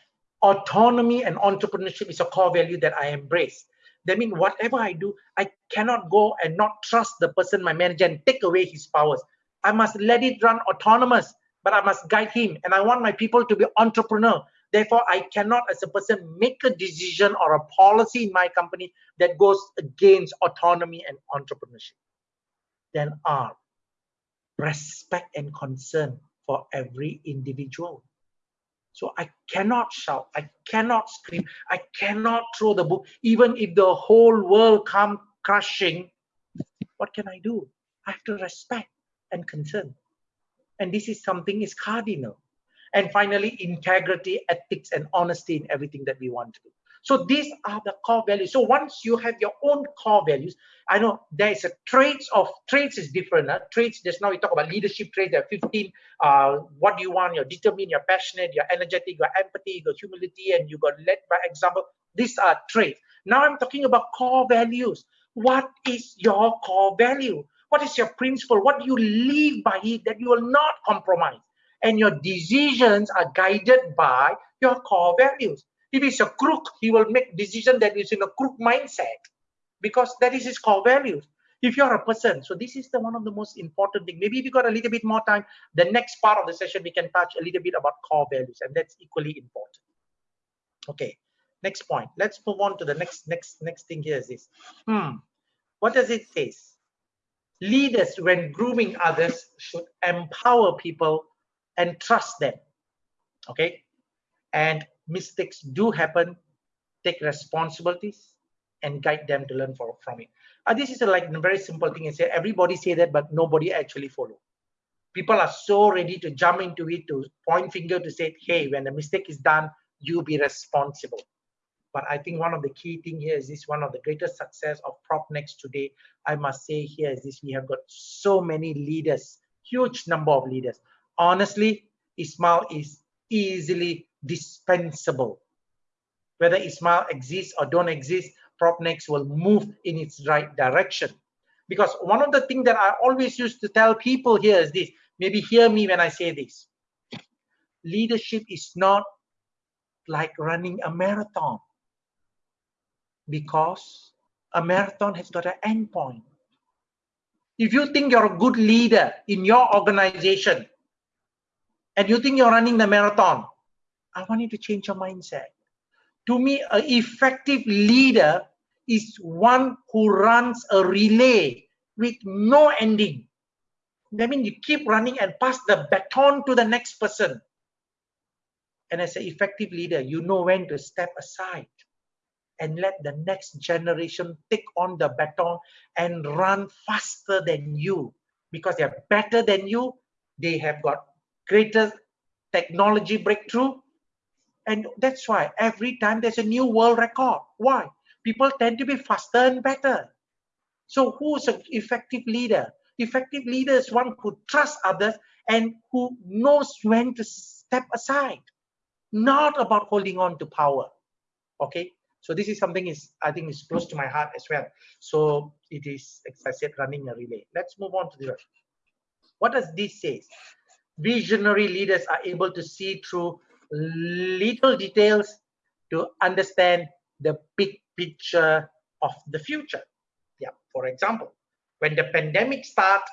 autonomy and entrepreneurship is a core value that I embrace. That means whatever I do, I cannot go and not trust the person, my manager, and take away his powers. I must let it run autonomous, but I must guide him. And I want my people to be entrepreneur. Therefore, I cannot, as a person, make a decision or a policy in my company that goes against autonomy and entrepreneurship. Then R, respect and concern for every individual. So I cannot shout, I cannot scream, I cannot throw the book, even if the whole world come crushing. What can I do? I have to respect and concern. And this is something is cardinal. And finally, integrity, ethics, and honesty in everything that we want to do. So these are the core values. So once you have your own core values, I know there is a traits of traits is different. Huh? Traits, just now we talk about leadership traits. There are 15. Uh, what do you want? You're determined, you're passionate, you're energetic, you're empathy, you got humility, and you got led by example. These are traits. Now I'm talking about core values. What is your core value? What is your principle? What do you live by it that you will not compromise? And your decisions are guided by your core values. If he's a crook, he will make decision that is in a crook mindset because that is his core values. If you're a person, so this is the one of the most important thing. Maybe if you got a little bit more time, the next part of the session we can touch a little bit about core values, and that's equally important. Okay, next point. Let's move on to the next next next thing here is this. Hmm, what does it say? Leaders, when grooming others, should empower people and trust them. Okay, and mistakes do happen, take responsibilities and guide them to learn for, from it. Uh, this is a, like a very simple thing. say everybody say that, but nobody actually follow. People are so ready to jump into it to point finger to say, hey, when the mistake is done, you be responsible. But I think one of the key thing here is this one of the greatest success of PropNex today. I must say here is this, we have got so many leaders, huge number of leaders. Honestly, Ismail is easily dispensable. Whether Ismail exists or don't exist, PropNex will move in its right direction. Because one of the things that I always used to tell people here is this, maybe hear me when I say this. leadership is not like running a marathon because a marathon has got an end point. If you think you're a good leader in your organization and you think you're running the marathon, I want you to change your mindset. To me, an effective leader is one who runs a relay with no ending. That means you keep running and pass the baton to the next person. And as an effective leader, you know when to step aside and let the next generation take on the baton and run faster than you because they're better than you. They have got greater technology breakthrough. And that's why every time there's a new world record. Why? People tend to be faster and better. So who's an effective leader? Effective leader is one who trusts others and who knows when to step aside, not about holding on to power. Okay, so this is something is I think is close to my heart as well. So it is, as I said, running a relay. Let's move on to the what does this say? Visionary leaders are able to see through little details to understand the big picture of the future. Yeah, for example, when the pandemic started,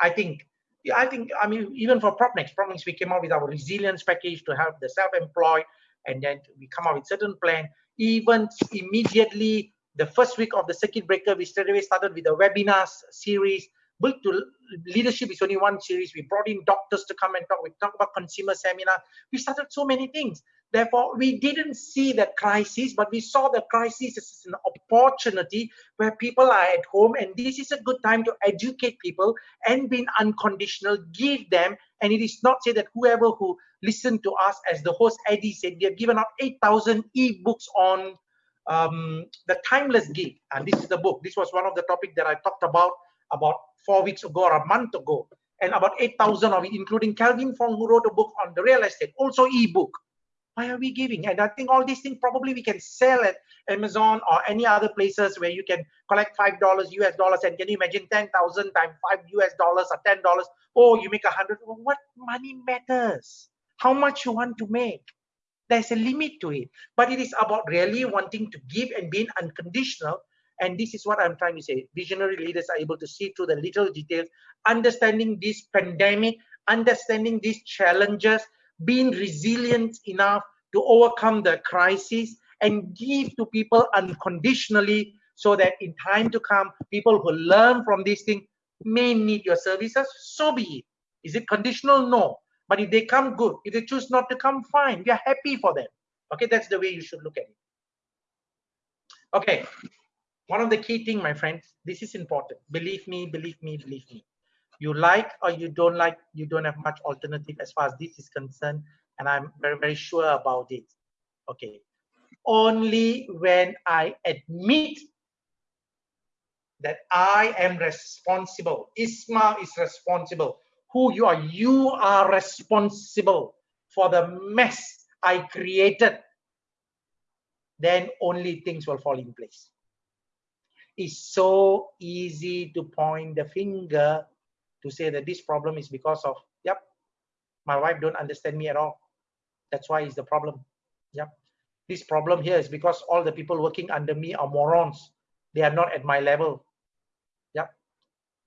I think I think I mean even for PropNex, PropNex we came out with our resilience package to help the self-employed, and then we come out with certain plan even immediately the first week of the circuit breaker, we straight away started with a webinars series. Built to leadership is only one series. We brought in doctors to come and talk. We talk about consumer seminar. We started so many things. Therefore, we didn't see the crisis, but we saw the crisis as an opportunity where people are at home, and this is a good time to educate people and being unconditional, give them. And it is not say that whoever who listen to us as the host Eddie said, we have given out 8,000 e-books on um, the timeless gift. And this is the book. This was one of the topics that I talked about about four weeks ago or a month ago. And about 8,000 of it, including Calvin Fong, who wrote a book on the real estate, also e-book. Why are we giving? And I think all these things probably we can sell at Amazon or any other places where you can collect five dollars US dollars. And can you imagine 10,000 times five US dollars or ten dollars? Oh, you make a hundred. What money matters? how much you want to make. There's a limit to it, but it is about really wanting to give and being unconditional. And this is what I'm trying to say. Visionary leaders are able to see through the little details, understanding this pandemic, understanding these challenges, being resilient enough to overcome the crisis and give to people unconditionally so that in time to come, people who learn from this thing may need your services, so be it. Is it conditional? No. But if they come, good. If they choose not to come, fine. We are happy for them. Okay, that's the way you should look at it. Okay, one of the key thing, my friends, this is important. Believe me, believe me, believe me. You like or you don't like, you don't have much alternative as far as this is concerned. And I'm very, very sure about it. Okay. Only when I admit that I am responsible, Isma is responsible who you are. You are responsible for the mess I created. Then only things will fall in place. It's so easy to point the finger to say that this problem is because of, yep, my wife don't understand me at all. That's why it's the problem. Yep. This problem here is because all the people working under me are morons. They are not at my level. Yep.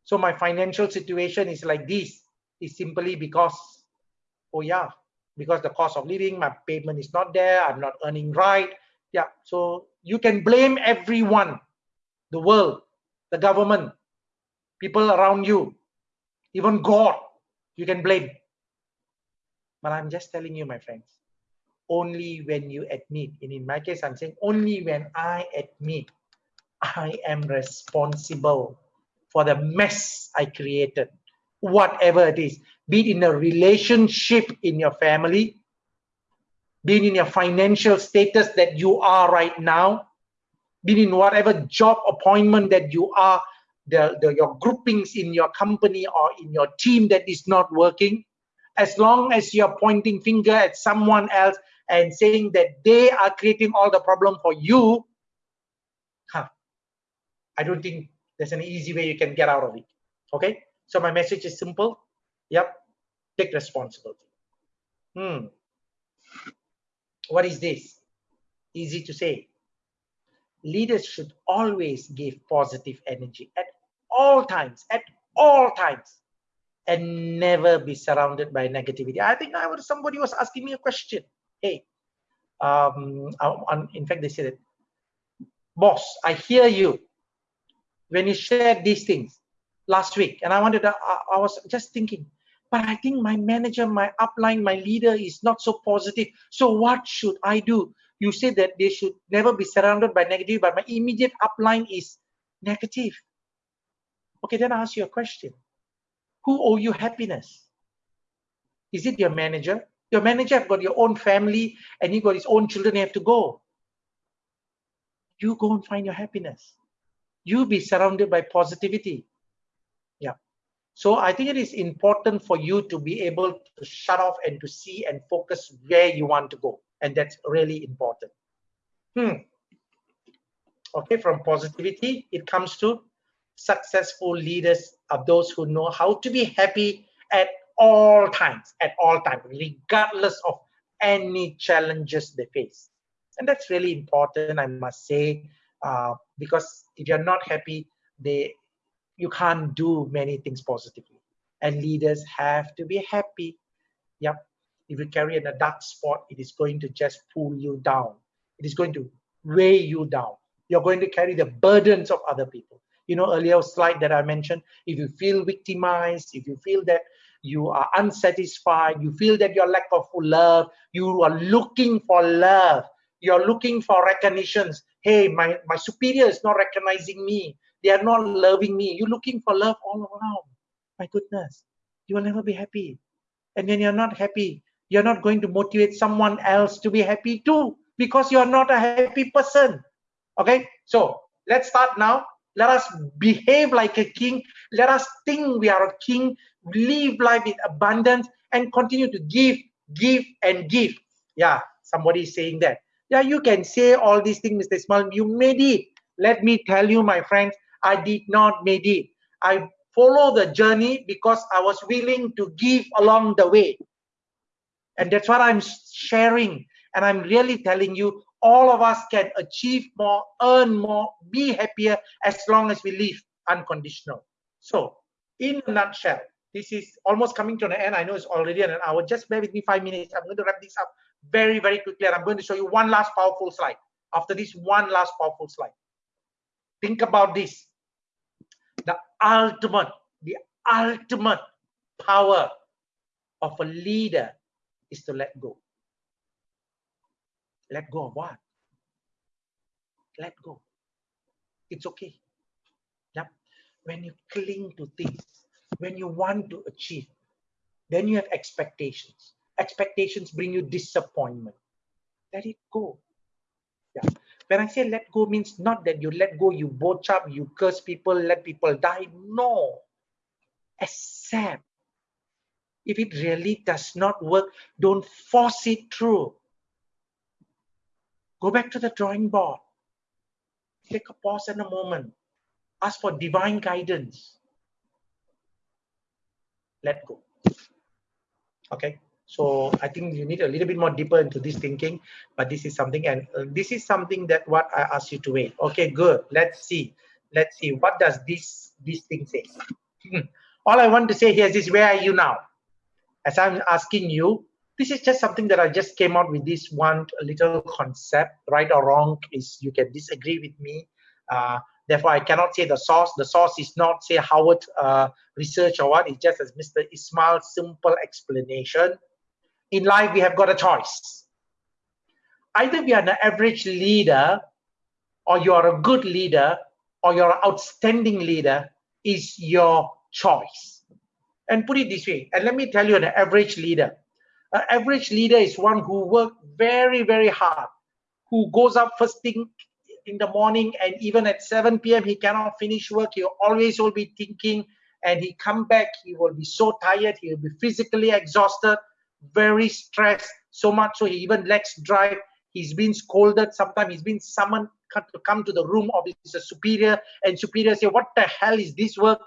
So my financial situation is like this is simply because, oh yeah, because the cost of living, my payment is not there, I'm not earning right. Yeah, so you can blame everyone, the world, the government, people around you, even God, you can blame. But I'm just telling you, my friends, only when you admit, and in my case, I'm saying only when I admit I am responsible for the mess I created whatever it is, be it in a relationship in your family, be it in your financial status that you are right now, be it in whatever job appointment that you are, the, the your groupings in your company or in your team that is not working, as long as you're pointing finger at someone else and saying that they are creating all the problem for you, huh, I don't think there's an easy way you can get out of it. Okay. So my message is simple. Yep, take responsibility. Hmm. what is this? Easy to say. Leaders should always give positive energy at all times, at all times, and never be surrounded by negativity. I think I was somebody was asking me a question. Hey, um, in fact, they said, it, "Boss, I hear you when you shared these things last week," and I wanted to. I, I was just thinking, but I think my manager, my upline, my leader is not so positive. So what should I do? You say that they should never be surrounded by negative, but my immediate upline is negative. Okay, then I ask you a question. Who owe you happiness? Is it your manager? Your manager have got your own family and he got his own children, he have to go. You go and find your happiness. You be surrounded by positivity. Yeah. So I think it is important for you to be able to shut off and to see and focus where you want to go. And that's really important. Hmm. Okay, from positivity, it comes to successful leaders are those who know how to be happy at all times, at all times, regardless of any challenges they face. And that's really important, I must say, uh, because if you're not happy, they you can't do many things positively. And leaders have to be happy. Yep. If you carry in a dark spot, it is going to just pull you down. It is going to weigh you down. You're going to carry the burdens of other people. You know earlier slide that i mentioned if you feel victimized if you feel that you are unsatisfied you feel that you're lack of love you are looking for love. You're looking for recognitions. Hey my my superior is not recognizing me. They are not loving me. You're looking for love all around. My goodness you will never be happy. And when you're not happy you're not going to motivate someone else to be happy too because you're not a happy person okay so let's start now let us behave like a king. Let us think we are a king, live life in abundance, and continue to give, give, and give. Yeah, somebody is saying that. Yeah, you can say all these things, Mr. Ismail You made it. Let me tell you, my friends, I did not made it. I follow the journey because I was willing to give along the way. And that's what I'm sharing. And I'm really telling you, all of us can achieve more, earn more, be happier as long as we live unconditional. So, in a nutshell, this is almost coming to an end. I know it's already an hour. Just bear with me five minutes. I'm going to wrap this up very, very quickly. And I'm going to show you one last powerful slide. After this, one last powerful slide. Think about this. The ultimate, the ultimate power of a leader is to let go. Let go of what? Let go. It's okay. Yep. When you cling to things, when you want to achieve, then you have expectations. Expectations bring you disappointment. Let it go. Yeah. When I say let go means not that you let go, you botch up, you curse people, let people die. No. Accept. If it really does not work, don't force it through. Go back to the drawing board. Take a pause and a moment. Ask for divine guidance. Let go. Okay. So I think you need a little bit more deeper into this thinking, but this is something, and uh, this is something that what I ask you to wait. Okay, good. Let's see. Let's see. What does this this thing say? Hmm. All I want to say here is Where are you now? As I'm asking you, this is just something that I just came out with this one little concept, right or wrong is you can disagree with me. Uh, therefore, I cannot say the source. The source is not say Harvard uh, research or what. It's just as Mr. Ismail's simple explanation. In life, we have got a choice. Either we are an average leader, or you are a good leader, or you're an outstanding leader, is your choice. And put it this way, and let me tell you an average leader an average leader is one who works very, very hard, who goes up first thing in the morning and even at 7 p.m. he cannot finish work. He always will be thinking and he come back, he will be so tired, he will be physically exhausted, very stressed, so much so he even lacks drive. He's been scolded, sometimes he's been summoned to come to the room of his superior and superior say, what the hell is this work?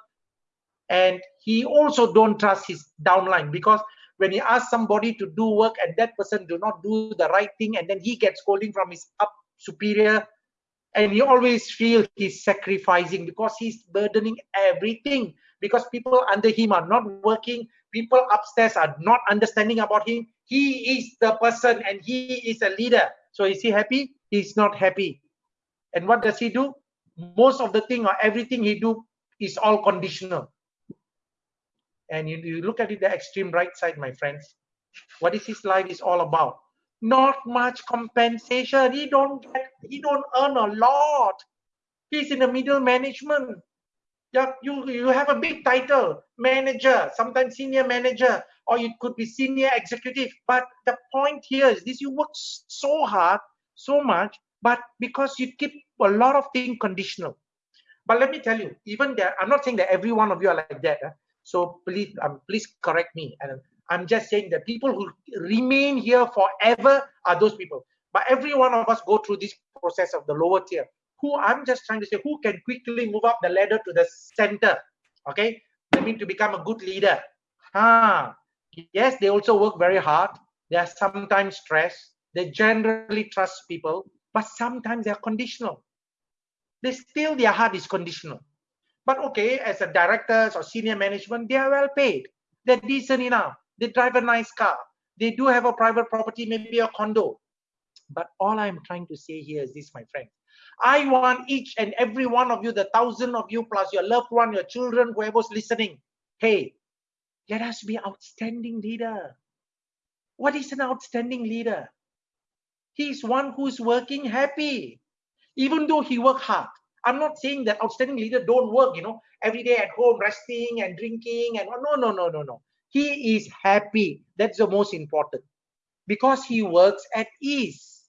And he also don't trust his downline because when he asks somebody to do work and that person do not do the right thing and then he gets scolding from his up superior and he always feel he's sacrificing because he's burdening everything because people under him are not working people upstairs are not understanding about him. He is the person and he is a leader. So is he happy? He's not happy. And what does he do? Most of the thing or everything he do is all conditional and you, you look at it the extreme right side my friends. What is his life is all about? Not much compensation. He don't get he don't earn a lot. He's in the middle management. Yeah, you you have a big title manager sometimes senior manager or it could be senior executive. But the point here is this you work so hard so much but because you keep a lot of things conditional. But let me tell you even there i'm not saying that every one of you are like that huh? So please um, please correct me and I'm just saying that people who remain here forever are those people. But every one of us go through this process of the lower tier. Who I'm just trying to say, who can quickly move up the ladder to the center? Okay, I mean to become a good leader. Ah, yes, they also work very hard. They are sometimes stressed. They generally trust people, but sometimes they are conditional. They still their heart is conditional. But okay, as a directors or senior management, they are well paid. They're decent enough. They drive a nice car. They do have a private property, maybe a condo. But all I'm trying to say here is this, my friend. I want each and every one of you, the thousand of you, plus your loved one, your children, whoever's listening. Hey, let us be outstanding leader. What is an outstanding leader? He's one who's working happy, even though he work hard. I'm not saying that outstanding leader don't work, you know, every day at home, resting and drinking and no, no, no, no, no. He is happy. That's the most important. Because he works at ease.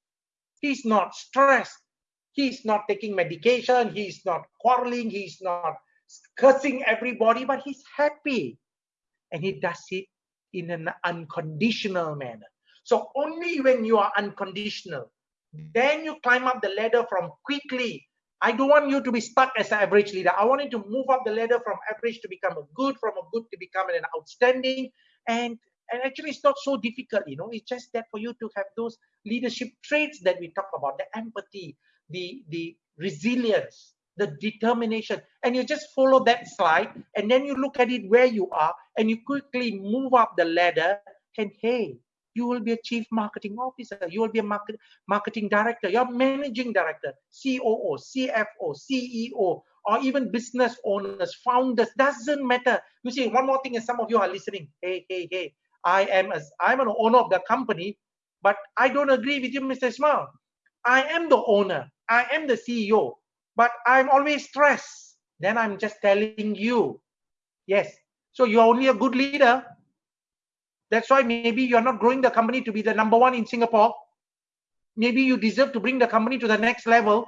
He's not stressed. He's not taking medication. He's not quarreling. He's not cursing everybody, but he's happy. And he does it in an unconditional manner. So only when you are unconditional, then you climb up the ladder from quickly I don't want you to be stuck as an average leader. I want you to move up the ladder from average to become a good, from a good to become an outstanding. And, and actually, it's not so difficult, you know. It's just that for you to have those leadership traits that we talk about, the empathy, the, the resilience, the determination. And you just follow that slide, and then you look at it where you are, and you quickly move up the ladder. And hey, you will be a chief marketing officer. You will be a market, marketing director. You're managing director coo cfo ceo or even business owners founders. Doesn't matter. You see one more thing is some of you are listening. Hey hey hey. I am as i'm an owner of the company but i don't agree with you mr ismail i am the owner. I am the ceo but i'm always stressed. Then i'm just telling you. Yes. So you're only a good leader that's why maybe you're not growing the company to be the number one in Singapore. Maybe you deserve to bring the company to the next level.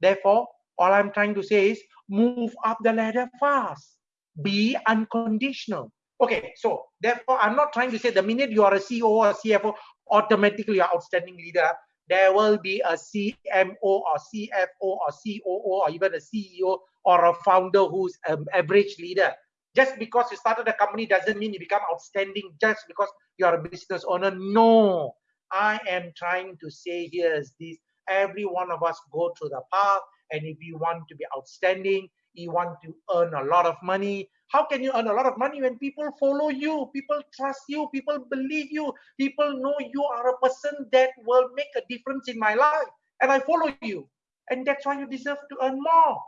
Therefore, all I'm trying to say is move up the ladder fast. Be unconditional. Okay, so therefore, I'm not trying to say the minute you are a CEO or CFO, automatically you're outstanding leader. There will be a CMO or CFO or COO or even a CEO or a founder who's an average leader just because you started a company doesn't mean you become outstanding just because you are a business owner. No, I am trying to say here is this every one of us go through the path, and if you want to be outstanding, you want to earn a lot of money. How can you earn a lot of money when people follow you, people trust you, people believe you, people know you are a person that will make a difference in my life, and I follow you, and that's why you deserve to earn more.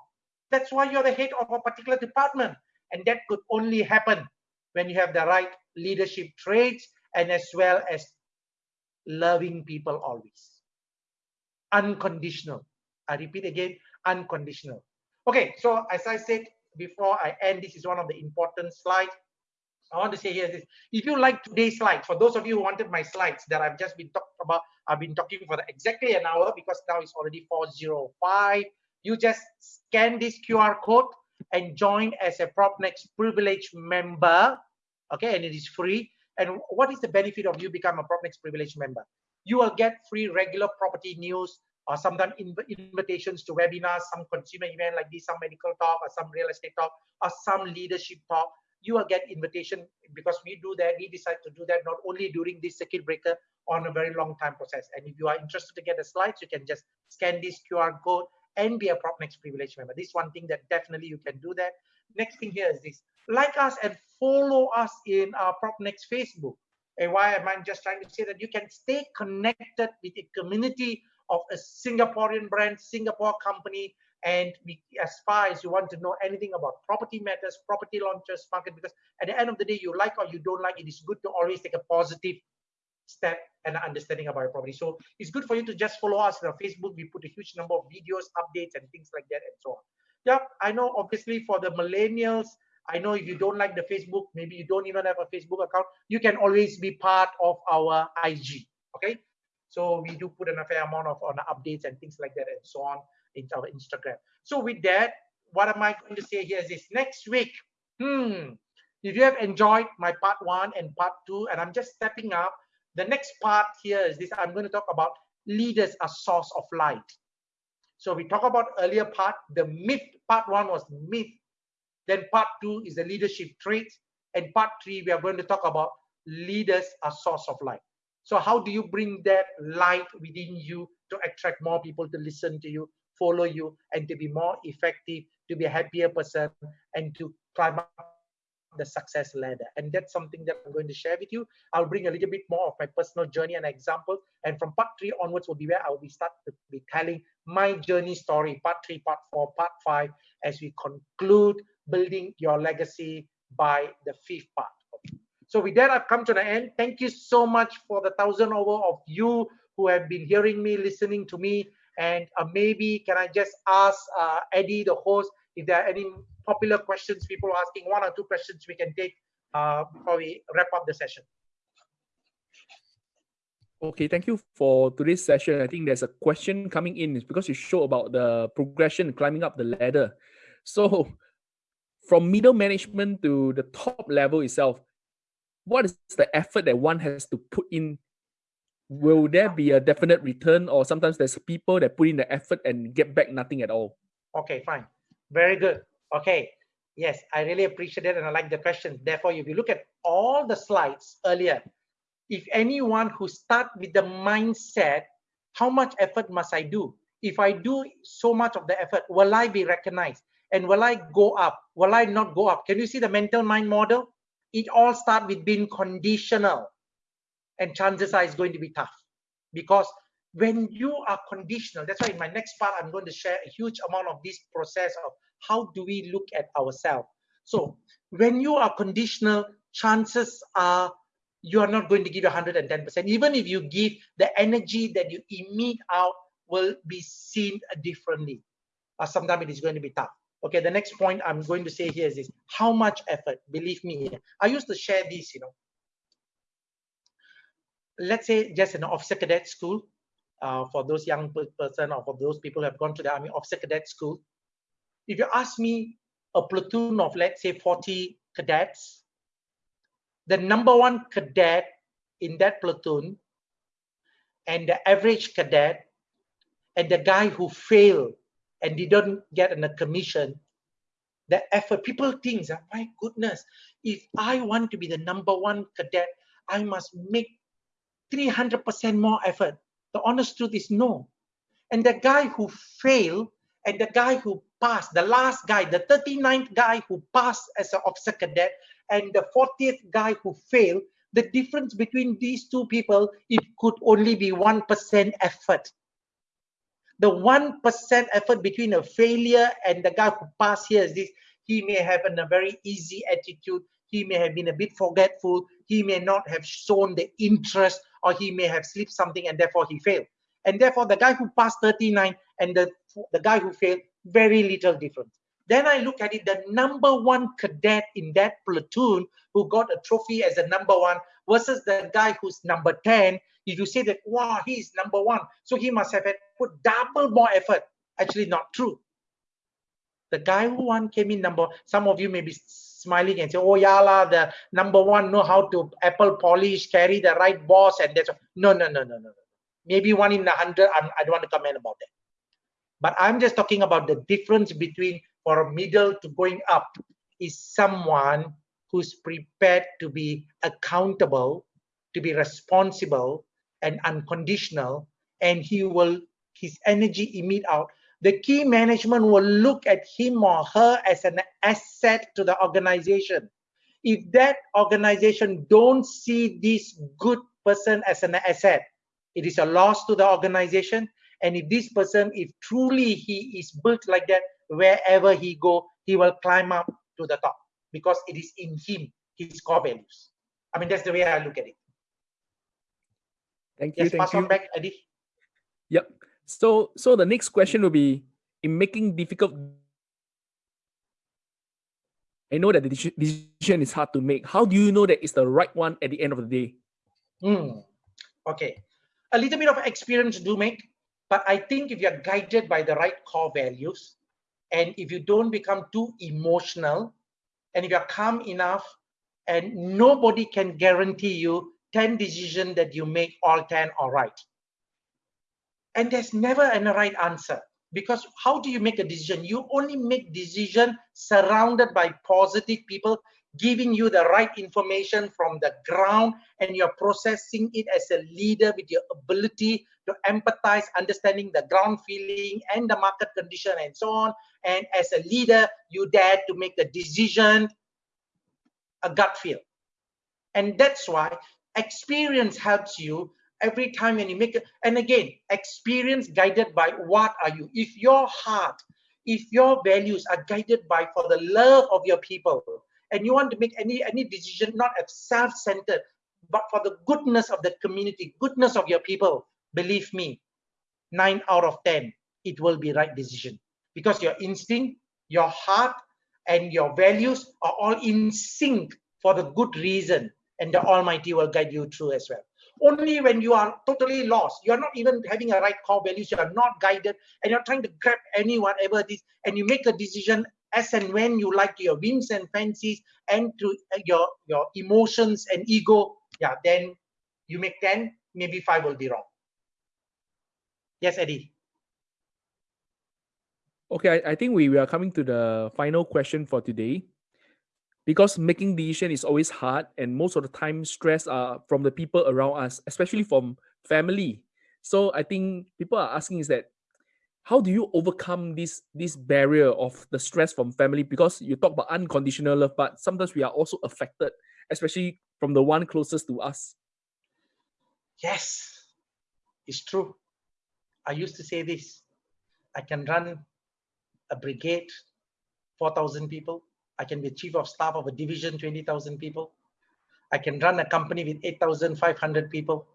That's why you're the head of a particular department. And that could only happen when you have the right leadership traits and as well as loving people always. Unconditional. I repeat again, unconditional. Okay, so as I said before I end, this is one of the important slides. I want to say here this. If you like today's slides, for those of you who wanted my slides that I've just been talking about, I've been talking for exactly an hour because now it's already 405. You just scan this QR code and join as a PropNex privileged member. Okay, and it is free. And what is the benefit of you become a PropNex privileged member? You will get free regular property news or sometimes inv invitations to webinars, some consumer event like this, some medical talk or some real estate talk or some leadership talk. you will get invitation because we do that. We decide to do that not only during this circuit breaker on a very long time process. And if you are interested to get the slides, you can just scan this QR code and be a PropNex privilege member. This one thing that definitely you can do that. Next thing here is this. Like us and follow us in our PropNex Facebook. And why am I just trying to say that you can stay connected with a community of a Singaporean brand, Singapore company, and we, as far as you want to know anything about property matters, property launches, market, because at the end of the day, you like or you don't like, it is good to always take a positive step and understanding about your property. So it's good for you to just follow us on Facebook. We put a huge number of videos, updates, and things like that, and so on. Yeah, I know. Obviously, for the millennials, I know if you don't like the Facebook, maybe you don't even have a Facebook account, you can always be part of our IG. Okay, so we do put an fair amount of on updates and things like that, and so on in our Instagram. So with that, what am I going to say here is this next week? Hmm. If you have enjoyed my part one and part two, and I'm just stepping up, the next part here is this. I'm going to talk about leaders a source of light. So we talk about earlier part, the myth. Part one was myth. Then part two is the leadership traits. And part three, we are going to talk about leaders a source of light. So how do you bring that light within you to attract more people to listen to you, follow you and to be more effective, to be a happier person and to climb up the success ladder. And that's something that I'm going to share with you. I'll bring a little bit more of my personal journey and example. And from part three onwards will be where I will be start to be telling my journey story, part three, part four, part five, as we conclude building your legacy by the fifth part. So with that, I've come to the end. Thank you so much for the thousand over of you who have been hearing me, listening to me. And uh, maybe can I just ask uh, Eddie, the host, if there are any popular questions, people are asking one or two questions we can take uh, before we wrap up the session. Okay, thank you for today's session. I think there's a question coming in it's because you show about the progression climbing up the ladder. So from middle management to the top level itself, what is the effort that one has to put in will there be a definite return or sometimes there's people that put in the effort and get back nothing at all okay fine very good okay yes i really appreciate it and i like the question therefore if you look at all the slides earlier if anyone who start with the mindset how much effort must i do? If i do so much of the effort will i be recognized? And will i go up? Will i not go up? Can you see the mental mind model? It all start with being conditional. And chances are it's going to be tough. Because when you are conditional that's why in my next part i'm going to share a huge amount of this process of how do we look at ourselves? So when you are conditional chances are you are not going to give 110% even if you give the energy that you emit out will be seen differently. Uh, sometimes it is going to be tough. Okay the next point i'm going to say here is this. How much effort? Believe me i used to share this you know. Let's say just an officer cadet school uh, for those young person or for those people who have gone to the army officer cadet school if you ask me a platoon of let's say 40 cadets the number one cadet in that platoon and the average cadet and the guy who failed and didn't get a commission the effort people think ah, my goodness if i want to be the number one cadet i must make 300% more effort. The honest truth is no. And the guy who failed and the guy who passed, the last guy, the 39th guy who passed as an officer cadet and the 40th guy who failed, the difference between these two people, it could only be 1% effort. The 1% effort between a failure and the guy who passed here is this, he may have a very easy attitude, he may have been a bit forgetful, he may not have shown the interest or he may have slipped something and therefore he failed. And therefore, the guy who passed 39 and the, the guy who failed, very little difference. Then I look at it, the number one cadet in that platoon who got a trophy as a number one versus the guy who's number 10. If you say that, wow, he's number one, so he must have had put double more effort. Actually, not true. The guy who won came in number, some of you may be smiling and say, oh, Yala, the number one know how to apple polish, carry the right boss, and that's no, no, no, no, no. Maybe one in a hundred. I don't want to comment about that. But I'm just talking about the difference between for middle to going up is someone who's prepared to be accountable, to be responsible and unconditional, and he will his energy emit out. The key management will look at him or her as an asset to the organization. If that organization don't see this good person as an asset, it is a loss to the organization. And if this person, if truly he is built like that, wherever he go, he will climb up to the top because it is in him, his core values. I mean, that's the way I look at it. Thank you. Yes, thank pass you. on back, Eddie. Yep. So so the next question will be in making difficult I know that the decision is hard to make. How do you know that it's the right one at the end of the day? Hmm. Okay. A little bit of experience do make, but I think if you're guided by the right core values, and if you don't become too emotional, and if you're calm enough, and nobody can guarantee you 10 decisions that you make all 10 are right. And there's never a right answer because how do you make a decision? You only make decision surrounded by positive people giving you the right information from the ground and you're processing it as a leader with your ability to empathize understanding the ground feeling and the market condition and so on. And as a leader you dare to make the decision a gut feel. And that's why experience helps you every time when you make it and again experience guided by what are you. If your heart if your values are guided by for the love of your people and you want to make any any decision not self-centered but for the goodness of the community goodness of your people believe me nine out of ten it will be right decision. Because your instinct your heart and your values are all in sync for the good reason and the almighty will guide you through as well. Only when you are totally lost you're not even having a right core values you are not guided and you're trying to grab any whatever it is and you make a decision as and when you like your whims and fancies and to uh, your your emotions and ego yeah then you make 10 maybe 5 will be wrong yes eddie Okay, I, I think we, we are coming to the final question for today. Because making decision is always hard, and most of the time stress are from the people around us, especially from family. So I think people are asking is that how do you overcome this this barrier of the stress from family? Because you talk about unconditional love, but sometimes we are also affected, especially from the one closest to us. yes it's true i used to say this i can run a brigade 4000 people. I can be chief of staff of a division 20000 people. I can run a company with 8500 people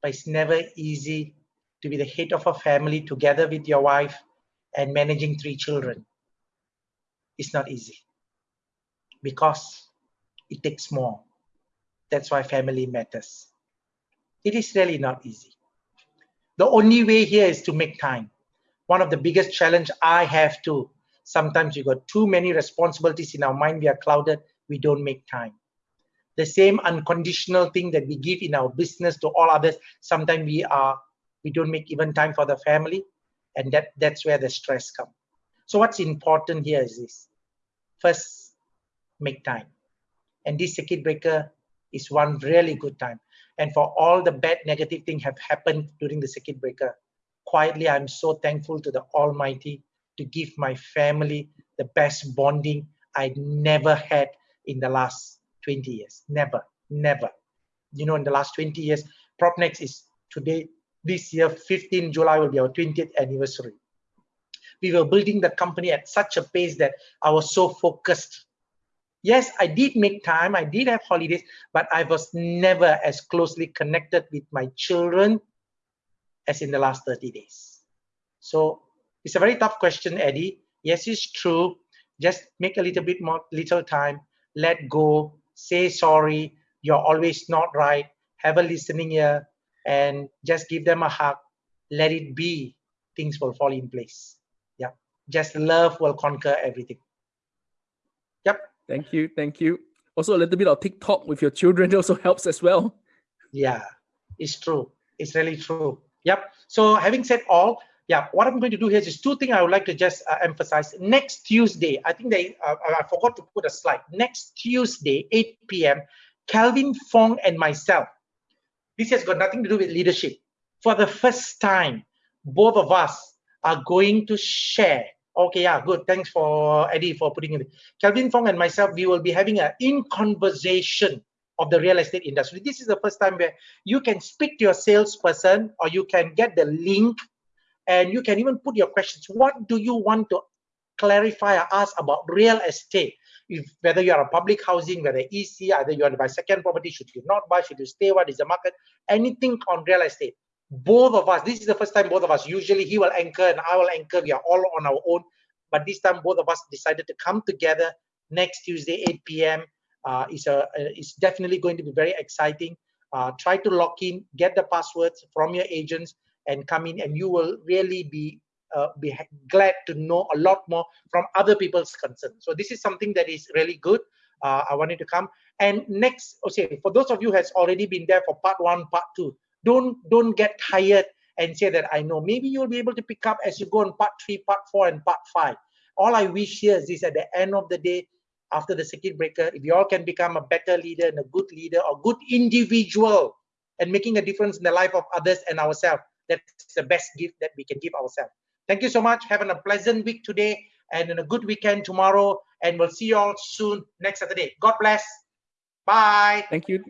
but it's never easy to be the head of a family together with your wife and managing three children. It's not easy because it takes more. That's why family matters. It is really not easy the only way here is to make time. One of the biggest challenge i have to sometimes you got too many responsibilities in our mind we are clouded we don't make time. The same unconditional thing that we give in our business to all others sometimes we are we don't make even time for the family and that that's where the stress comes so what's important here is this. First make time. And this circuit breaker is one really good time and for all the bad negative things have happened during the circuit breaker quietly i'm so thankful to the almighty to give my family the best bonding i never had in the last 20 years. Never never. You know in the last 20 years propnex is today this year 15 july will be our 20th anniversary. We were building the company at such a pace that i was so focused yes i did make time i did have holidays but i was never as closely connected with my children as in the last 30 days. So it's a very tough question eddie. Yes it's true. Just make a little bit more little time let go say sorry you're always not right have a listening ear and just give them a hug. Let it be. Things will fall in place. Yeah just love will conquer everything. Yep Thank you, thank you. Also, a little bit of TikTok with your children also helps as well. Yeah, it's true. It's really true. Yep. So having said all, yeah, what I'm going to do here is just two things I would like to just uh, emphasize. Next Tuesday, I think they, uh, I forgot to put a slide. Next Tuesday, 8 p.m., Calvin Fong and myself. This has got nothing to do with leadership. For the first time, both of us are going to share. Okay, yeah, good. Thanks for Eddie for putting it. Calvin Fong and myself, we will be having an in conversation of the real estate industry. This is the first time where you can speak to your salesperson or you can get the link and you can even put your questions. What do you want to clarify or ask about real estate? If, whether you are a public housing, whether EC, either you want to buy second property, should you not buy, should you stay, what is the market, anything on real estate. Both of us, this is the first time both of us, usually he will anchor and I will anchor, we are all on our own. But this time both of us decided to come together next Tuesday, 8 p.m. Uh, is a is definitely going to be very exciting. Uh, try to lock in, get the passwords from your agents, and come in and you will really be uh, be glad to know a lot more from other people's concerns. So this is something that is really good. Uh, I wanted to come. And next, okay, for those of you has already been there for part one, part two, don't don't get tired and say that I know. Maybe you'll be able to pick up as you go on part three, part four, and part five. All I wish here is this at the end of the day, after the circuit breaker, if you all can become a better leader and a good leader or good individual and making a difference in the life of others and ourselves, that's the best gift that we can give ourselves. Thank you so much. Having a pleasant week today and a good weekend tomorrow. And we'll see you all soon next Saturday. God bless. Bye. Thank you.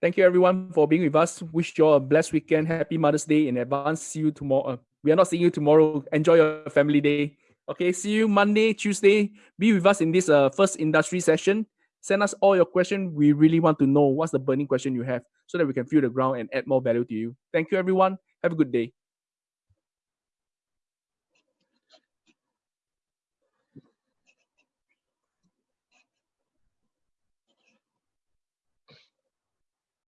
Thank you everyone for being with us. Wish you all a blessed weekend. Happy Mother's Day in advance. See you tomorrow. Uh, we are not seeing you tomorrow. Enjoy your family day. Okay, see you Monday, Tuesday. Be with us in this uh, first industry session. Send us all your questions. We really want to know what's the burning question you have so that we can feel the ground and add more value to you. Thank you, everyone. Have a good day.